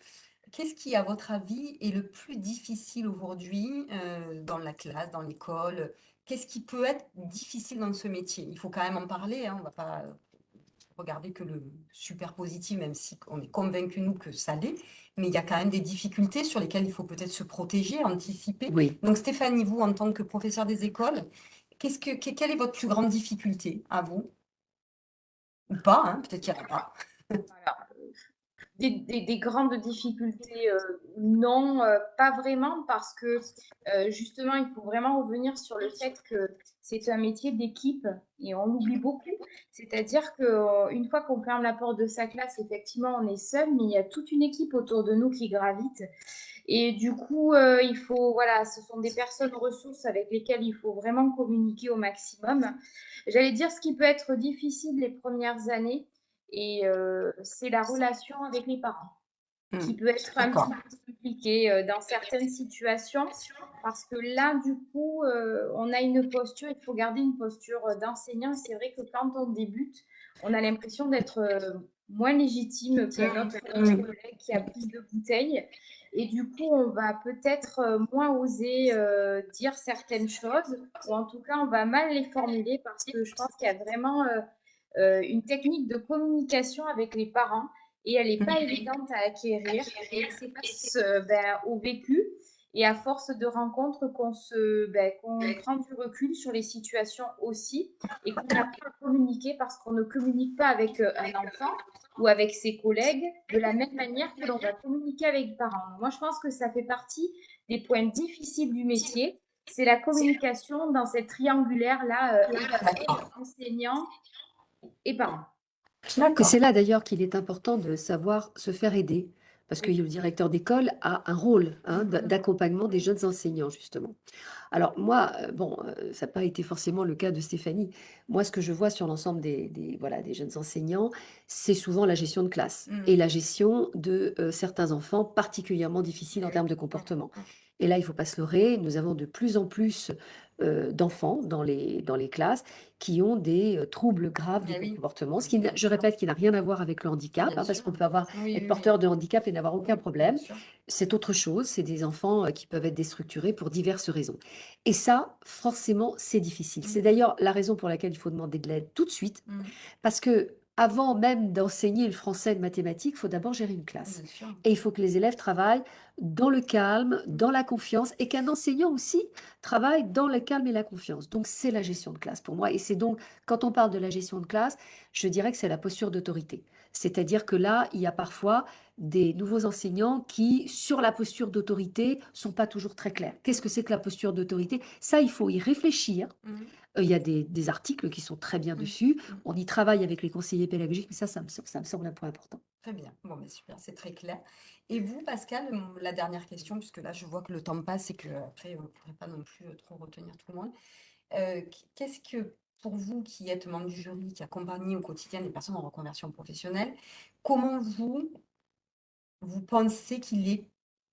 Qu'est-ce qui, à votre avis, est le plus difficile aujourd'hui euh, dans la classe, dans l'école? Qu'est-ce qui peut être difficile dans ce métier? Il faut quand même en parler, hein, on ne va pas regarder que le super positif, même si on est convaincu, nous, que ça l'est, mais il y a quand même des difficultés sur lesquelles il faut peut-être se protéger, anticiper. Oui. Donc Stéphanie, vous, en tant que professeur des écoles, que, quelle est votre plus grande difficulté à vous? Ou pas, hein, peut-être qu'il n'y en a pas. Voilà. Des, des, grandes difficultés, euh, non, euh, pas vraiment, parce que euh, justement, il faut vraiment revenir sur le fait que c'est un métier d'équipe et on l'oublie beaucoup. C'est-à-dire qu'une fois qu'on ferme la porte de sa classe, effectivement, on est seul, mais il y a toute une équipe autour de nous qui gravite. Et du coup, il faut, voilà, ce sont des personnes ressources avec lesquelles il faut vraiment communiquer au maximum. J'allais dire ce qui peut être difficile les premières années, et euh, c'est la relation avec les parents qui hmm. peut être un petit peu compliquée euh, dans certaines situations parce que là, du coup, euh, on a une posture, il faut garder une posture d'enseignant. C'est vrai que quand on débute, on a l'impression d'être moins légitime que notre, hmm. collègue qui a plus de bouteilles. Et du coup, on va peut-être moins oser dire certaines choses, ou en tout cas, on va mal les formuler parce que je pense qu'il y a vraiment euh, une technique de communication avec les parents et elle n'est pas évidente à acquérir. Et c'est passe ben, au vécu et à force de rencontres qu'on se ben, prend du recul sur les situations aussi et qu'on apprend à communiquer parce qu'on ne communique pas avec euh, un enfant ou avec ses collègues de la même manière que l'on va communiquer avec les parents. Moi, je pense que ça fait partie des points difficiles du métier. C'est la communication dans cette triangulaire-là, euh, enseignant, et parents. Et c'est là d'ailleurs qu'il est important de savoir se faire aider, parce que le directeur d'école a un rôle hein, mm-hmm. d'accompagnement des jeunes enseignants, justement. Alors moi, euh, bon, euh, ça n'a pas été forcément le cas de Stéphanie. Moi, ce que je vois sur l'ensemble des, voilà, des jeunes enseignants, c'est souvent la gestion de classe mm. et la gestion de euh, certains enfants particulièrement difficiles en termes de comportement. Et là, il ne faut pas se leurrer, nous avons de plus en plus euh, d'enfants dans les, dans les classes qui ont des euh, troubles graves du eh comportement, ce qui, je répète, qui n'a rien à voir avec le handicap, hein, parce qu'on peut avoir, être porteur de handicap et n'avoir aucun problème. C'est autre chose, c'est des enfants euh, qui peuvent être déstructurés pour diverses raisons. Et ça, forcément, c'est difficile. C'est mmh. d'ailleurs la raison pour laquelle il faut demander de l'aide tout de suite, mmh. parce que avant même d'enseigner le français et le mathématiques, il faut d'abord gérer une classe. Et il faut que les élèves travaillent dans le calme, dans la confiance, et qu'un enseignant aussi travaille dans le calme et la confiance. Donc, c'est la gestion de classe pour moi. Et c'est donc, quand on parle de la gestion de classe, je dirais que c'est la posture d'autorité. C'est-à-dire que là, il y a parfois des nouveaux enseignants qui, sur la posture d'autorité, sont pas toujours très clairs. Qu'est-ce que c'est que la posture d'autorité? Ça, il faut y réfléchir. Mmh. Euh, il y a des, articles qui sont très bien mmh. dessus. Mmh. On y travaille avec les conseillers pédagogiques, mais ça, ça me, ça me semble un point important. Très bien. Bon, mais super, c'est très clair. Et vous, Pascal, la dernière question, puisque là, je vois que le temps passe et qu'après, on ne pourrait pas non plus euh, trop retenir tout le monde. Euh, qu'est-ce que, pour vous qui êtes membre du jury, qui accompagnez au quotidien des personnes en reconversion professionnelle, comment vous, vous pensez qu'il est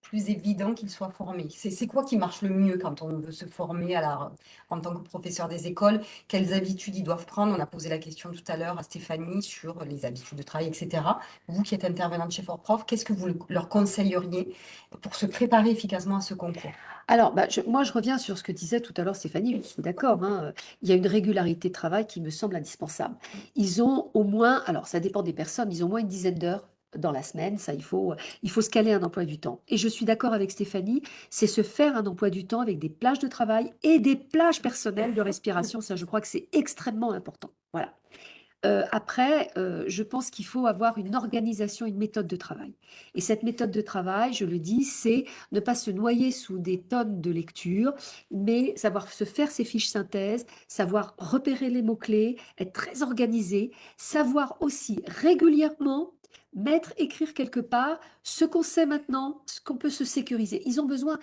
plus évident qu'il soit formé. C'est quoi qui marche le mieux quand on veut se former à la, en tant que professeur des écoles? Quelles habitudes ils doivent prendre? On a posé la question tout à l'heure à Stéphanie sur les habitudes de travail, etc. Vous qui êtes intervenante chez Fort Prof, qu'est-ce que vous leur conseilleriez pour se préparer efficacement à ce concours? Alors, bah, moi, je reviens sur ce que disait tout à l'heure Stéphanie, je suis d'accord, hein, il y a une régularité de travail qui me semble indispensable. Ils ont au moins, alors ça dépend des personnes, ils ont au moins une dizaine d'heures dans la semaine, ça il faut, il faut se caler un emploi du temps. Et je suis d'accord avec Stéphanie, c'est se faire un emploi du temps avec des plages de travail et des plages personnelles de respiration. Ça, je crois que c'est extrêmement important. Voilà. Euh, après, euh, je pense qu'il faut avoir une organisation, une méthode de travail. Et cette méthode de travail, je le dis, c'est ne pas se noyer sous des tonnes de lectures, mais savoir se faire ses fiches synthèses, savoir repérer les mots-clés, être très organisé, savoir aussi régulièrement mettre, écrire quelque part ce qu'on sait maintenant, ce qu'on peut se sécuriser. Ils ont besoin,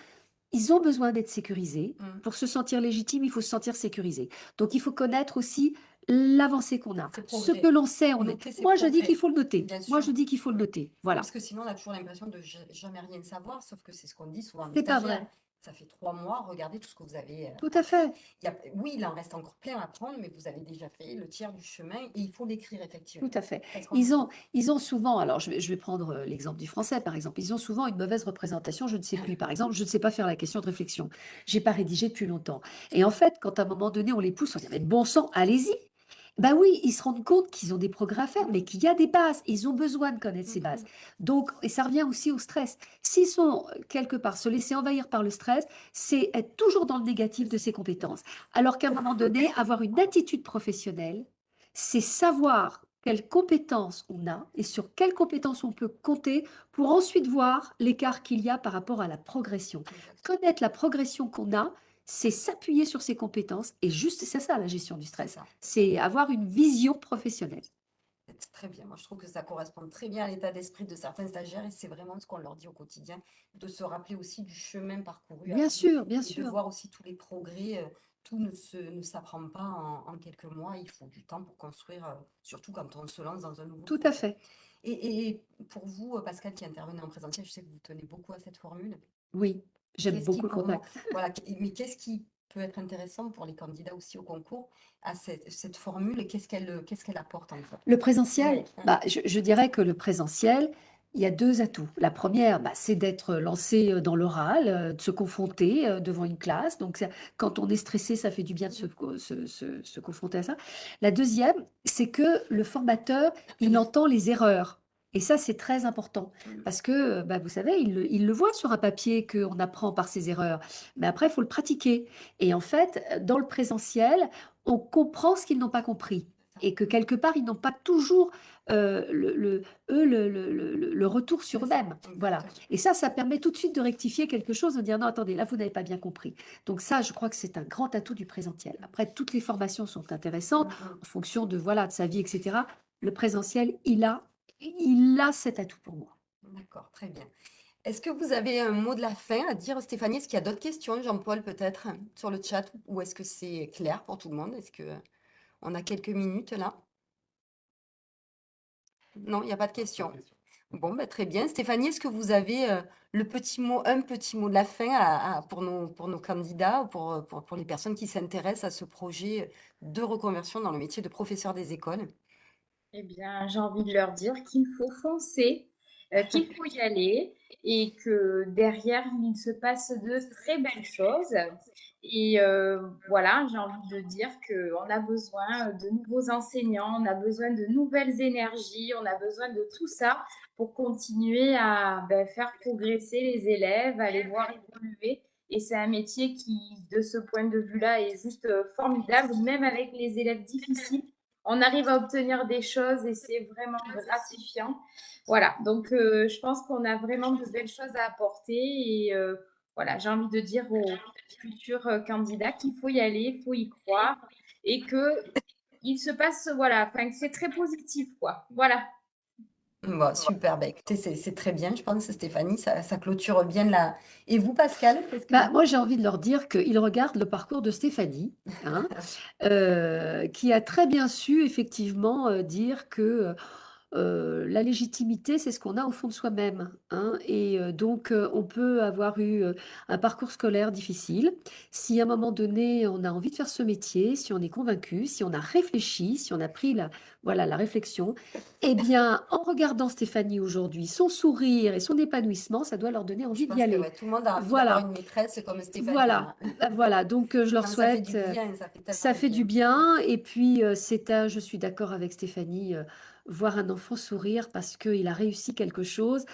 ils ont besoin d'être sécurisés. Mmh. Pour se sentir légitime, il faut se sentir sécurisé. Donc, il faut connaître aussi l'avancée qu'on a. Ce que l'on sait, on est... Moi, je dis qu'il faut le noter. Moi, je dis qu'il faut le noter. Voilà. Parce que sinon, on a toujours l'impression de jamais rien savoir, sauf que c'est ce qu'on dit souvent. C'est pas vrai. Ça fait trois mois, regardez tout ce que vous avez. Euh, tout à fait. oui, il en reste encore plein à prendre, mais vous avez déjà fait le tiers du chemin et il faut l'écrire effectivement. Tout à fait. Ils ont, ils ont souvent, alors je vais, je vais prendre euh, l'exemple du français par exemple, ils ont souvent une mauvaise représentation, je ne sais plus. Par exemple, je ne sais pas faire la question de réflexion. J'ai pas rédigé depuis longtemps. Et en fait, quand à un moment donné on les pousse, on dit mais bon sang, allez-y. Ben oui, ils se rendent compte qu'ils ont des progrès à faire, mais qu'il y a des bases. Ils ont besoin de connaître ces bases. Donc, et ça revient aussi au stress. S'ils sont euh, quelque part se laisser envahir par le stress, c'est être toujours dans le négatif de ses compétences. Alors qu'à un moment donné, avoir une attitude professionnelle, c'est savoir quelles compétences on a et sur quelles compétences on peut compter pour ensuite voir l'écart qu'il y a par rapport à la progression. Connaître la progression qu'on a, c'est s'appuyer sur ses compétences et juste, c'est ça la gestion du stress. C'est avoir une vision professionnelle. Très bien, moi je trouve que ça correspond très bien à l'état d'esprit de certains stagiaires et c'est vraiment ce qu'on leur dit au quotidien, de se rappeler aussi du chemin parcouru. Bien sûr, bien et sûr. de voir aussi tous les progrès. euh, Tout ne se, ne s'apprend pas en, en quelques mois, il faut du temps pour construire, euh, surtout quand on se lance dans un nouveau Tout à fait. Et, et pour vous, euh, Pascal, qui intervenait en présentiel, je sais que vous tenez beaucoup à cette formule. Oui, j'aime beaucoup le contact. voilà, mais qu'est-ce qui peut être intéressant pour les candidats aussi au concours à cette, cette formule et qu'est-ce qu'elle qu'est-ce qu'elle apporte en fait? Le présentiel, bah, je, je dirais que le présentiel, il y a deux atouts. La première, bah, c'est d'être lancé euh, dans l'oral, euh, de se confronter euh, devant une classe. Donc, ça- quand on est stressé, ça fait du bien de se- se- se confronter à ça. La deuxième, c'est que le formateur, il entend les erreurs. Et ça, c'est très important. Parce que, euh, bah, vous savez, il, le- voit sur un papier qu'on apprend par ses erreurs. Mais après, il faut le pratiquer. Et en fait, dans le présentiel, on comprend ce qu'ils n'ont pas compris. Et que quelque part, ils n'ont pas toujours euh, le, le- eux, le, le- retour sur eux-mêmes. Voilà. exactement. Et ça, ça permet tout de suite de rectifier quelque chose, de dire non, attendez, là, vous n'avez pas bien compris. Donc ça, je crois que c'est un grand atout du présentiel. Après, toutes les formations sont intéressantes Mhm. en fonction de, voilà, de sa vie, etc. Le présentiel, il a, il a cet atout pour moi. D'accord, très bien. Est-ce que vous avez un mot de la fin à dire, Stéphanie? Est-ce qu'il y a d'autres questions, Jean-Paul, peut-être, sur le chat, ou est-ce que c'est clair pour tout le monde? Est-ce que on a quelques minutes là? Non, il n'y a pas de questions. Bon, bah, très bien. Stéphanie, est-ce que vous avez euh, le petit mot, un petit mot de la fin à- à- pour nos, pour nos candidats, ou pour, pour, pour les personnes qui s'intéressent à ce projet de reconversion dans le métier de professeur des écoles? Eh bien, j'ai envie de leur dire qu'il faut foncer, euh, qu'il faut y aller et que derrière, il se passe de très belles choses. Et euh, voilà, j'ai envie de dire qu'on a besoin de nouveaux enseignants, on a besoin de nouvelles énergies, on a besoin de tout ça pour continuer à ben, faire progresser les élèves, à les voir évoluer. Et c'est un métier qui, de ce point de vue-là, est juste euh, formidable, même avec les élèves difficiles on arrive à obtenir des choses et c'est vraiment gratifiant. Voilà, donc euh, je pense qu'on a vraiment de belles choses à apporter et euh, voilà, j'ai envie de dire aux futurs euh, candidats qu'il faut y aller, il faut y croire et que il se passe, voilà, enfin c'est très positif, quoi. Voilà. Bon, super, bah, écoutez, c'est très bien, je pense, Stéphanie, ça, ça clôture bien la... Et vous, Pascal, que Bah, moi, j'ai envie de leur dire qu'ils regardent le parcours de Stéphanie, hein, euh, qui a très bien su effectivement euh, dire que euh, la légitimité, c'est ce qu'on a au fond de soi-même. hein, et euh, donc, euh, on peut avoir eu euh, un parcours scolaire difficile. Si à un moment donné, on a envie de faire ce métier, si on est convaincu, si on a réfléchi, si on a pris la, voilà, la réflexion, eh bien, en regardant Stéphanie aujourd'hui, son sourire et son épanouissement, ça doit leur donner envie d'y aller. ouais, tout le monde a envie Voilà. d'avoir une maîtresse comme Stéphanie. Voilà, hein. voilà. Donc, euh, je leur Non, ça fait du souhaite. euh, bien, ça fait tellement ça de fait du bien. bien. Et puis, euh, c'est un, je suis d'accord avec Stéphanie, euh, voir un enfant sourire parce qu'il a réussi quelque chose,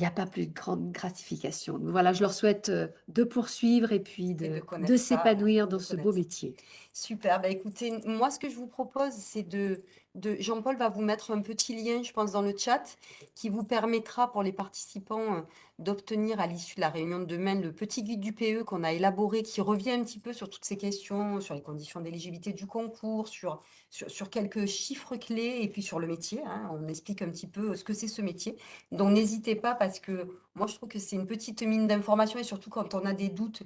il n'y a pas plus de grande gratification. Donc, voilà, je leur souhaite euh, de poursuivre et puis de s'épanouir de dans ce beau métier. Super, bah écoutez, moi ce que je vous propose, c'est de, de Jean-Paul va vous mettre un petit lien, je pense, dans le chat, qui vous permettra pour les participants euh, d'obtenir à l'issue de la réunion de demain le petit guide du PE qu'on a élaboré, qui revient un petit peu sur toutes ces questions, sur les conditions d'éligibilité du concours, sur, sur, quelques chiffres clés et puis sur le métier. hein. on explique un petit peu ce que c'est ce métier. Donc n'hésitez pas parce que moi je trouve que c'est une petite mine d'informations et surtout quand on a des doutes,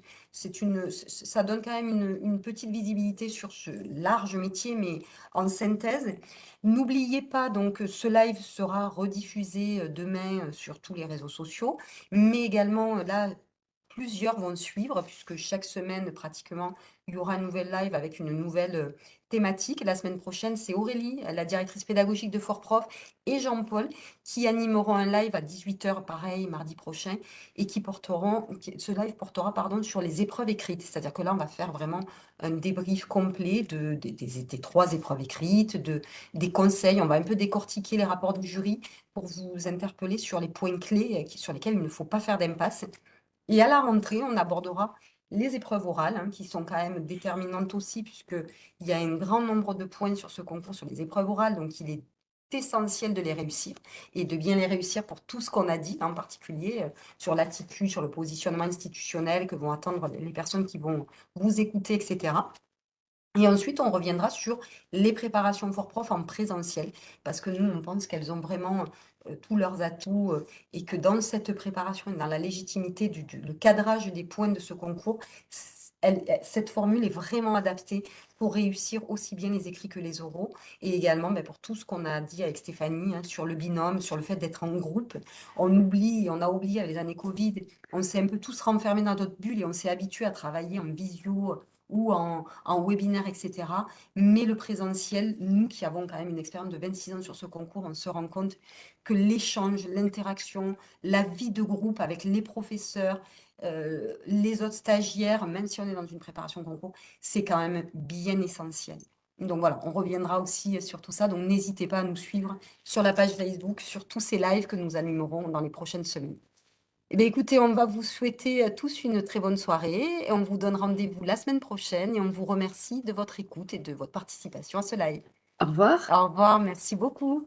une, ça donne quand même une, une petite visibilité sur ce large métier, mais en synthèse. N'oubliez pas donc ce live sera rediffusé euh, demain euh, sur tous les réseaux sociaux, mais également euh, là, plusieurs vont suivre, puisque chaque semaine, pratiquement, il y aura un nouvel live avec une nouvelle euh, thématique. La semaine prochaine, c'est Aurélie, la directrice pédagogique de Fort Prof, et Jean-Paul qui animeront un live à 18h, pareil, mardi prochain, et qui porteront, ce live portera pardon, sur les épreuves écrites. C'est-à-dire que là, on va faire vraiment un débrief complet de, des, trois épreuves écrites, de, des conseils. On va un peu décortiquer les rapports du jury pour vous interpeller sur les points clés euh, sur lesquels il ne faut pas faire d'impasse. Et à la rentrée, on abordera les épreuves orales, hein, qui sont quand même déterminantes aussi, puisqu'il y a un grand nombre de points sur ce concours, sur les épreuves orales, donc il est essentiel de les réussir et de bien les réussir pour tout ce qu'on a dit, en particulier euh, sur l'attitude, sur le positionnement institutionnel que vont attendre les personnes qui vont vous écouter, etc. Et ensuite, on reviendra sur les préparations for prof en présentiel, parce que nous, on pense qu'elles ont vraiment tous leurs atouts euh, et que dans cette préparation et dans la légitimité du, cadrage des points de ce concours, cette formule est vraiment adaptée pour réussir aussi bien les écrits que les oraux et également ben, pour tout ce qu'on a dit avec Stéphanie hein, sur le binôme, sur le fait d'être en groupe. On oublie, on a oublié les années Covid, on s'est un peu tous renfermés dans notre bulle et on s'est habitué à travailler en visio ou en, webinaire, etc. Mais le présentiel, nous qui avons quand même une expérience de 26 ans sur ce concours, on se rend compte que l'échange, l'interaction, la vie de groupe avec les professeurs, euh, les autres stagiaires, même si on est dans une préparation concours, c'est quand même bien essentiel. Donc voilà, on reviendra aussi sur tout ça. Donc n'hésitez pas à nous suivre sur la page Facebook, sur tous ces lives que nous animerons dans les prochaines semaines. Eh bien, écoutez, on va vous souhaiter euh, tous une très bonne soirée et on vous donne rendez-vous la semaine prochaine et on vous remercie de votre écoute et de votre participation à ce live. Au revoir. Au revoir, merci beaucoup.